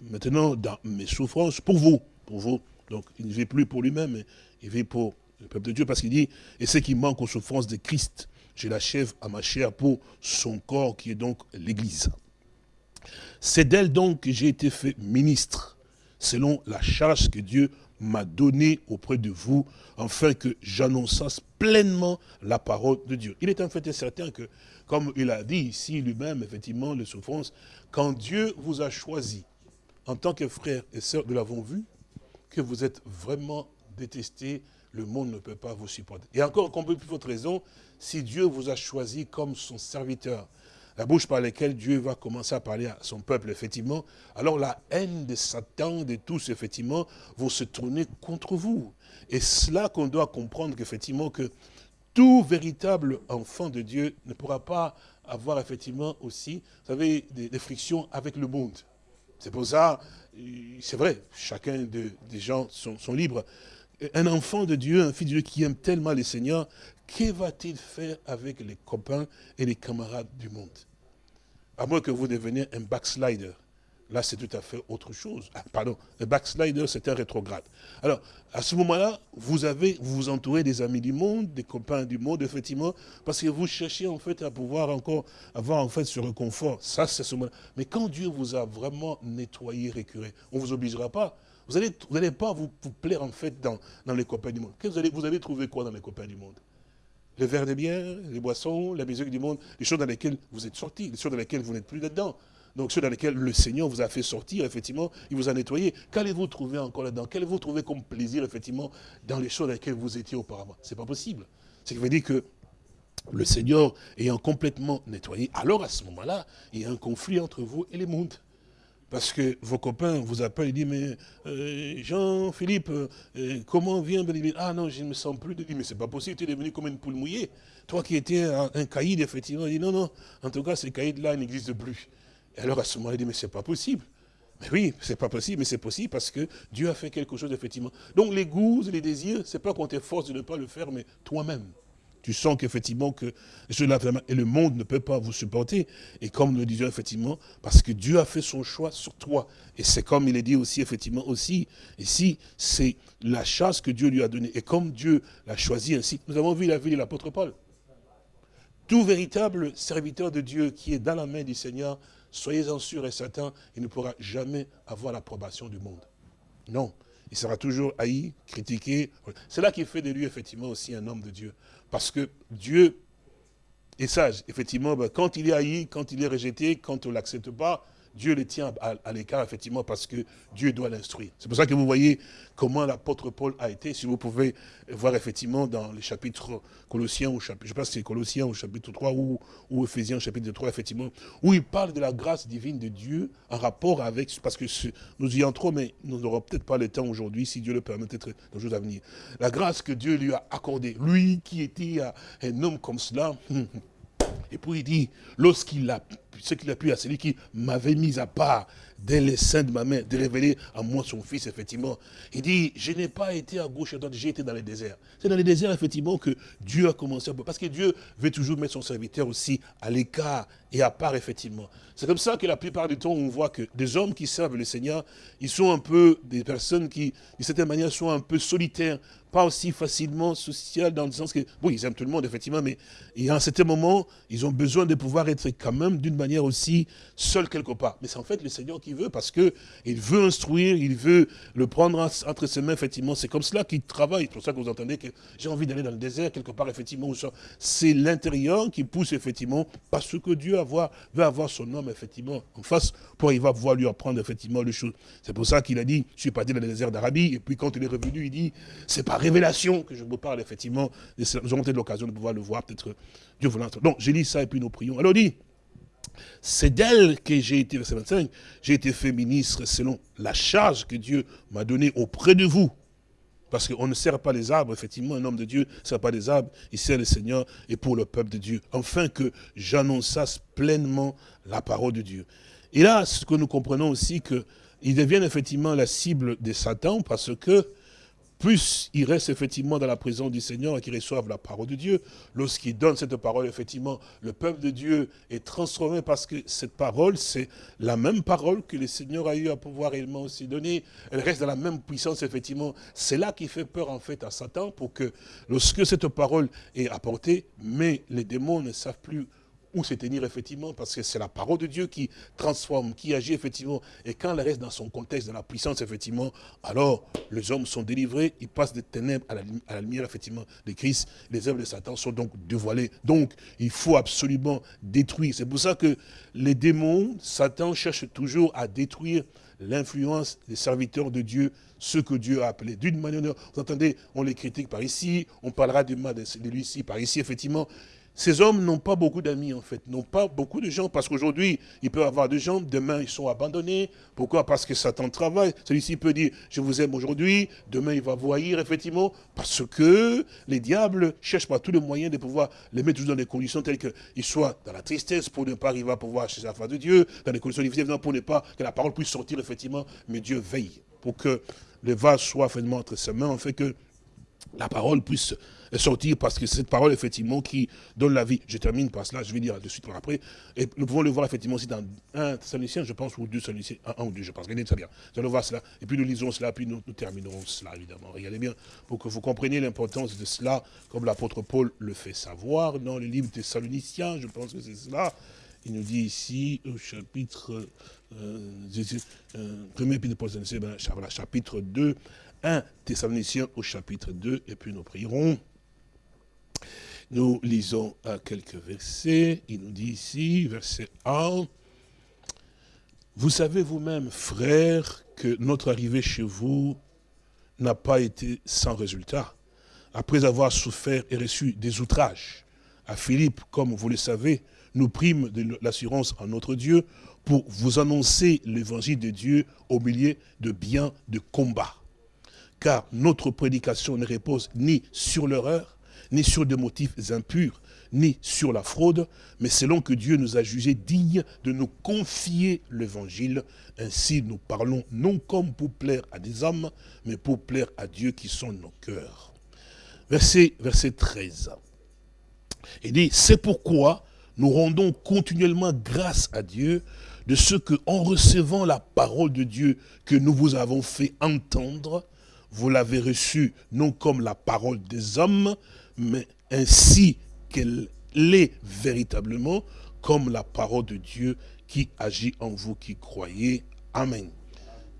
maintenant dans mes souffrances pour vous, pour vous. Donc il ne vit plus pour lui-même, il vit pour le peuple de Dieu parce qu'il dit, et ce qui manque aux souffrances de Christ, je l'achève à ma chair pour son corps qui est donc l'Église. C'est d'elle donc que j'ai été fait ministre, selon la charge que Dieu m'a donnée auprès de vous, afin que j'annonçasse pleinement la parole de Dieu. Il est en fait certain que, comme il a dit ici lui-même, effectivement, les souffrances, quand Dieu vous a choisi, en tant que frères et sœurs, nous l'avons vu, que vous êtes vraiment détestés, le monde ne peut pas vous supporter. Et encore, qu'on peut plus votre raison, si Dieu vous a choisi comme son serviteur, la bouche par laquelle Dieu va commencer à parler à son peuple, effectivement, alors la haine de Satan, de tous, effectivement, vont se tourner contre vous. Et cela qu'on doit comprendre qu'effectivement, que tout véritable enfant de Dieu ne pourra pas avoir effectivement aussi, vous savez, des, frictions avec le monde. C'est pour ça, c'est vrai, chacun des gens sont, sont libres. Un enfant de Dieu, un fils de Dieu qui aime tellement les seigneurs, que va-t-il faire avec les copains et les camarades du monde? À moins que vous deveniez un backslider. Là, c'est tout à fait autre chose. Ah, pardon, un backslider, c'est un rétrograde. Alors, à ce moment-là, vous avez, vous entourez des amis du monde, des copains du monde, effectivement, parce que vous cherchez en fait à pouvoir encore avoir en fait. Ça, c'est ce moment-là. Mais quand Dieu vous a vraiment nettoyé, récuré, on ne vous obligera pas. Vous n'allez allez pas vous, plaire en fait dans, dans les copains du monde. Vous allez, vous allez trouver quoi dans les copains du monde? Les verres de bière, les boissons, la musique du monde, les choses dans lesquelles vous êtes sortis, les choses dans lesquelles vous n'êtes plus dedans. Donc ceux dans lesquels le Seigneur vous a fait sortir, effectivement, il vous a nettoyé. Qu'allez-vous trouver encore là-dedans? Qu'allez-vous trouver comme plaisir, effectivement, dans les choses dans lesquelles vous étiez auparavant? Ce n'est pas possible. Ce qui veut dire que le Seigneur ayant complètement nettoyé, alors à ce moment-là, il y a un conflit entre vous et les mondes. Parce que vos copains vous appellent et disent, mais euh, Jean-Philippe, euh, comment vient Ah non, je ne me sens plus de lui. Mais c'est pas possible, tu es devenu comme une poule mouillée. Toi qui étais un, caïd, effectivement, il dit, non, non, en tout cas, ces caïds-là n'existent plus. Et alors à ce moment-là, il dit, mais c'est pas possible. Mais oui, c'est pas possible, mais c'est possible parce que Dieu a fait quelque chose, effectivement. Donc les goûts et les désirs, c'est pas qu'on t'efforce de ne pas le faire, mais toi-même. Tu sens qu'effectivement, que et le monde ne peut pas vous supporter. Et comme nous le disions, effectivement, parce que Dieu a fait son choix sur toi. Et c'est comme il est dit aussi, effectivement, aussi, ici, c'est la chasse que Dieu lui a donnée. Et comme Dieu l'a choisi ainsi, nous avons vu la vie de l'apôtre Paul. Tout véritable serviteur de Dieu qui est dans la main du Seigneur, soyez-en sûrs et certains, il ne pourra jamais avoir l'approbation du monde. Non, il sera toujours haï, critiqué. C'est là qui fait de lui, effectivement, aussi un homme de Dieu. Parce que Dieu est sage. Effectivement, ben, quand il est haï, quand il est rejeté, quand on ne l'accepte pas, Dieu le tient à, l'écart, effectivement, parce que Dieu doit l'instruire. C'est pour ça que vous voyez comment l'apôtre Paul a été, si vous pouvez voir effectivement dans les chapitres Colossiens, ou chapitre, je pas si c'est Colossiens au chapitre 3 ou, ou Ephésiens au chapitre 3, effectivement, où il parle de la grâce divine de Dieu en rapport avec, parce que nous y entrons, mais nous n'aurons peut-être pas le temps aujourd'hui, si Dieu le permet, peut-être dans les jours à venir. La grâce que Dieu lui a accordée, lui qui était un homme comme cela, [LAUGHS] et puis il dit, lorsqu'il a ce qu'il a pu à celui qui m'avait mis à part dès les seins de ma mère, de révéler à moi son fils, effectivement. Il dit, je n'ai pas été à gauche et à droite, j'ai été dans les déserts. C'est dans les déserts, effectivement, que Dieu a commencé à... Parce que Dieu veut toujours mettre son serviteur aussi à l'écart et à part, effectivement. C'est comme ça que la plupart du temps, on voit que des hommes qui servent le Seigneur, ils sont un peu des personnes qui, d'une certaine manière, sont un peu solitaires, pas aussi facilement social dans le sens que, bon, ils aiment tout le monde, effectivement, mais y a un certain moment, ils ont besoin de pouvoir être quand même d'une manière aussi seul quelque part. Mais c'est en fait le Seigneur qui veut, parce que il veut instruire, il veut le prendre entre ses mains, effectivement. C'est comme cela qu'il travaille. C'est pour ça que vous entendez que j'ai envie d'aller dans le désert, quelque part, effectivement. C'est l'intérieur qui pousse, effectivement, parce que Dieu avoir, veut avoir son homme, effectivement, en face, pour il va pouvoir lui apprendre, effectivement, les choses. C'est pour ça qu'il a dit, je suis parti dans le désert d'Arabie, et puis quand il est revenu, il dit, c'est par révélation que je vous parle, effectivement. Nous aurons peut-être l'occasion de pouvoir le voir, peut-être, Dieu voulant. Donc, j'ai lu ça, et puis nous prions. Alors, dit, c'est d'elle que j'ai été, verset 25, j'ai été fait ministre selon la charge que Dieu m'a donnée auprès de vous. Parce qu'on ne sert pas les arbres, effectivement, un homme de Dieu ne sert pas les arbres, il sert le Seigneur et pour le peuple de Dieu. Enfin que j'annonçasse pleinement la parole de Dieu. Et là, ce que nous comprenons aussi, qu'ils deviennent effectivement la cible de Satan parce que plus ils restent effectivement dans la présence du Seigneur et qu'ils reçoivent la parole de Dieu, lorsqu'ils donnent cette parole, effectivement, le peuple de Dieu est transformé parce que cette parole, c'est la même parole que le Seigneur a eu à pouvoir réellement aussi donner. Elle reste dans la même puissance, effectivement. C'est là qui fait peur, en fait, à Satan pour que lorsque cette parole est apportée, mais les démons ne savent plus où se tenir effectivement, parce que c'est la parole de Dieu qui transforme, qui agit effectivement. Et quand elle reste dans son contexte, dans la puissance effectivement, alors les hommes sont délivrés, ils passent des ténèbres à la, lumière effectivement de Christ. Les œuvres de Satan sont donc dévoilées. Donc il faut absolument détruire. C'est pour ça que les démons, Satan cherche toujours à détruire l'influence des serviteurs de Dieu, ceux que Dieu a appelés. D'une manière, vous entendez, on les critique par ici, on parlera du mal de lui ici, par ici, effectivement. Ces hommes n'ont pas beaucoup d'amis, en fait, n'ont pas beaucoup de gens, parce qu'aujourd'hui, ils peuvent avoir des gens, demain, ils sont abandonnés. Pourquoi? Parce que Satan travaille. Celui-ci peut dire, je vous aime aujourd'hui, demain, il va vous haïr, effectivement, parce que les diables cherchent par tous les moyens de pouvoir les mettre dans des conditions telles qu'ils soient dans la tristesse, pour ne pas arriver à pouvoir chercher la face de Dieu, dans des conditions difficiles, pour ne pas que la parole puisse sortir, effectivement, mais Dieu veille pour que le vase soit finalement entre ses mains, en fait que la parole puisse sortir parce que cette parole, effectivement, qui donne la vie. Je termine par cela, je vais dire de suite après. Et nous pouvons le voir, effectivement, aussi dans un Thessaloniciens, je pense, ou deux Thessaloniciens, un, ou deux, je pense. Regardez très bien. Nous allons voir cela. Et puis nous lisons cela, puis nous, terminerons cela, évidemment. Regardez bien, pour que vous compreniez l'importance de cela, comme l'apôtre Paul le fait savoir dans le livre Thessaloniciens, je pense que c'est cela. Il nous dit ici, au chapitre, euh, euh, premier de Paul, chapitre 2, 1 Thessaloniciens au chapitre 2, et puis nous prierons. Nous lisons quelques versets. Il nous dit ici, verset 1, Vous savez vous-même, frères, que notre arrivée chez vous n'a pas été sans résultat. Après avoir souffert et reçu des outrages, à Philippe, comme vous le savez, nous prîmes de l'assurance en notre Dieu pour vous annoncer l'évangile de Dieu au milieu de biens de combat car notre prédication ne repose ni sur l'erreur, ni sur des motifs impurs, ni sur la fraude, mais selon que Dieu nous a jugés dignes de nous confier l'évangile. Ainsi nous parlons non comme pour plaire à des hommes, mais pour plaire à Dieu qui sont nos cœurs. Verset, verset 13. Il dit, c'est pourquoi nous rendons continuellement grâce à Dieu de ce que, en recevant la parole de Dieu que nous vous avons fait entendre, vous l'avez reçue non comme la parole des hommes, mais ainsi qu'elle l'est véritablement, comme la parole de Dieu qui agit en vous qui croyez. Amen.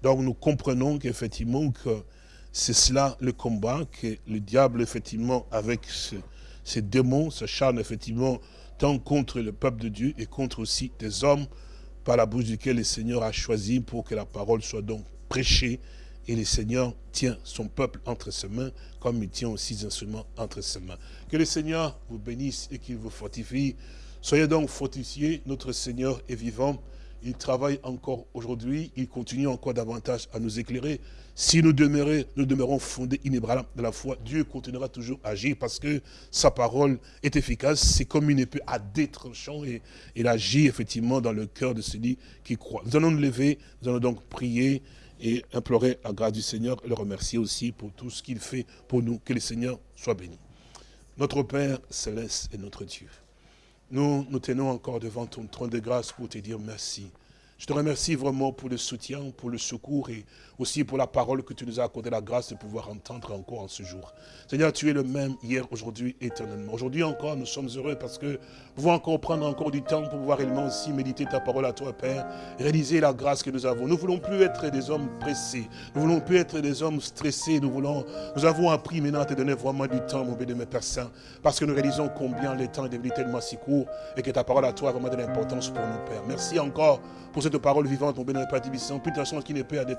Donc nous comprenons qu'effectivement que c'est cela le combat, que le diable effectivement avec ses démons se charne effectivement tant contre le peuple de Dieu et contre aussi des hommes par la bouche duquel le Seigneur a choisi pour que la parole soit donc prêchée et le Seigneur tient son peuple entre ses mains, comme il tient aussi ses instruments entre ses mains. Que le Seigneur vous bénisse et qu'il vous fortifie. Soyez donc fortifiés, notre Seigneur est vivant. Il travaille encore aujourd'hui, il continue encore davantage à nous éclairer. Si nous, demeurons, nous demeurons fondés, inébranlables de la foi, Dieu continuera toujours à agir parce que sa parole est efficace. C'est comme une épée à détranchant et il agit effectivement dans le cœur de celui qui croit. Nous allons nous lever, nous allons donc prier et implorer la grâce du Seigneur le remercier aussi pour tout ce qu'il fait pour nous. Que le Seigneur soit béni. Notre Père céleste et notre Dieu, nous nous tenons encore devant ton trône de grâce pour te dire merci. Je te remercie vraiment pour le soutien, pour le secours et aussi pour la parole que tu nous as accordé la grâce de pouvoir entendre encore en ce jour. Seigneur, tu es le même hier, aujourd'hui, éternellement. Aujourd'hui encore, nous sommes heureux parce que nous pouvons encore prendre encore du temps pour pouvoir réellement aussi méditer ta parole à toi, Père, réaliser la grâce que nous avons. Nous ne voulons plus être des hommes pressés. Nous ne voulons plus être des hommes stressés. Nous voulons, nous avons appris maintenant à te donner vraiment du temps, mon béni, mes Père Saint, parce que nous réalisons combien le temps est devenu tellement si court et que ta parole à toi a vraiment de l'importance pour nous, Père. Merci encore pour cette parole vivante, mon bénémoine Père Tibissant, plus de qui n'est pas à des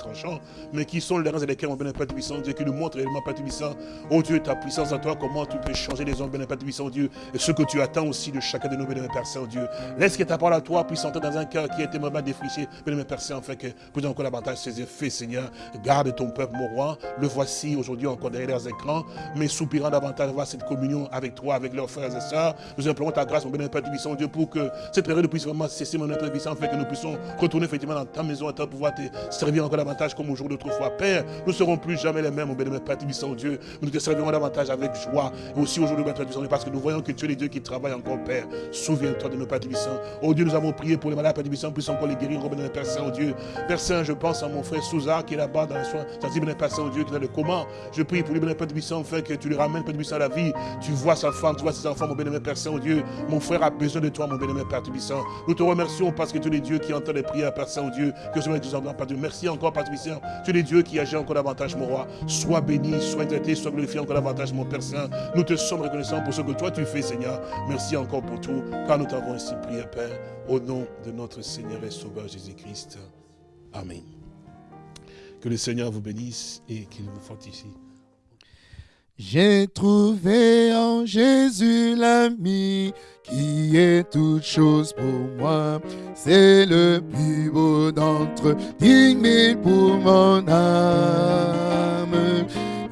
mais qui sont les reins et lesquels, mon bénémoine Père Tibissant, Dieu, qui nous montre réellement, Père Tibissant, oh Dieu, ta puissance à toi, comment tu peux changer les hommes, bénémoine Père Tibissant, Dieu, et ce que tu attends aussi de chacun de nos bénémoines Père Saint, Dieu. Laisse que ta parole à toi puisse entrer dans un cœur qui a été vraiment défriché, bénémoine Père Saint, afin que plus encore davantage ses effets, Seigneur. Garde ton peuple, mon roi, le voici aujourd'hui encore derrière les écrans, mais soupirant davantage voir cette communion avec toi, avec leurs frères et sœurs. Nous implorons ta grâce, mon bénémoine Père Tibissant, Dieu, pour que cette période puisse vraiment cesser, mon Père Tibissant, afin que nous puissions retourner effectivement dans ta maison, à ta pouvoir te servir encore davantage comme au jour d'autrefois. Père, nous ne serons plus jamais les mêmes, mon bénémoine Père Tibissant, Dieu. Nous te servirons davantage avec joie. Et aussi aujourd'hui, Père Tibissant, parce que nous voyons que tu es le Dieu qui travaille encore, Père. Souviens-toi de nos Père Tibissant. Oh Dieu, nous avons prié pour les malades, Père Tibissant, puisse encore les guérir, mon bénémoine Père Saint, oh Dieu. Père Saint, je pense à mon frère Souza qui est là-bas dans les soins. Sensible, Père Saint, oh Dieu, qui est le comment. Je prie pour lui, Père Tibissant, afin que tu le ramènes, Père Tibissant, à la vie. Tu vois sa femme, tu vois ses enfants, mon bénémoine Père Saint, oh Dieu. Mon frère a besoin de toi, mon bénémoine Père Tibissant. Nous te remercions parce que tu es le Dieu qui entend les prières, Père Saint, oh Dieu. Que ce soit Dieu Père Dieu. Merci encore, Père Tibissant. Tu es le Dieu qui agit encore davantage, mon roi. Sois béni, sois traité, sois glorifié encore davantage, mon Père Saint. Nous te sommes reconnaissants pour ce que toi tu fais, Seigneur. Merci encore pour tout, car nous t'avons ainsi prié, Père, au nom de notre Seigneur et Sauveur Jésus-Christ. Amen. Que le Seigneur vous bénisse et qu'il vous fortifie. J'ai trouvé en Jésus l'ami qui est toute chose pour moi. C'est le plus beau d'entre dix mille pour mon âme.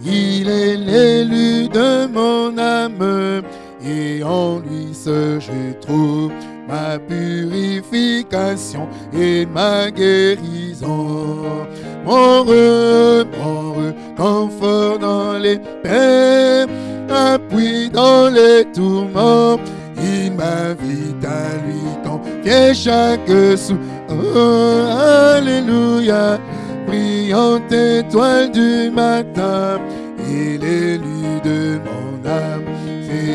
Il est l'élu de mon âme et en lui seul je trouve ma purification et ma guérison. Mon heureux, mon confort dans les peines, appui dans les tourments. Il m'invite à lui confier chaque sou. Oh, alléluia, brillante étoile du matin, il est l'élu de mon âme.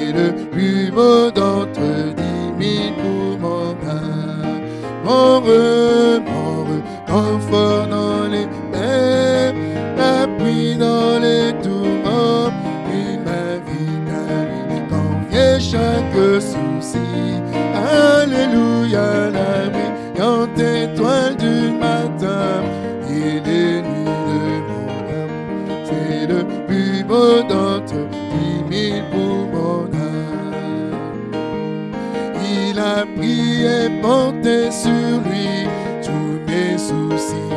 C'est le plus beau d'entre dix mille pour mon âme. Mon heureux, mon heureux, confort dans les peines, appui dans les tourments. Il m'invite à lui confier chaque souci. Alléluia, la brillante étoile du matin. Il est l'élu de mon âme. C'est le plus beau d'entre dix mille pour Il a pris et porté sur lui tous mes soucis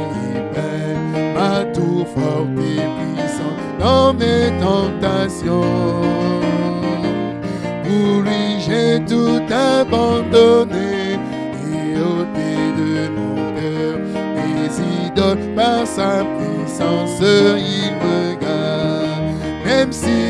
peines, ma tour forte et puissante dans mes tentations. Pour lui j'ai tout abandonné et ôté de mon cœur mes idoles par sa puissance il me garde. Même si,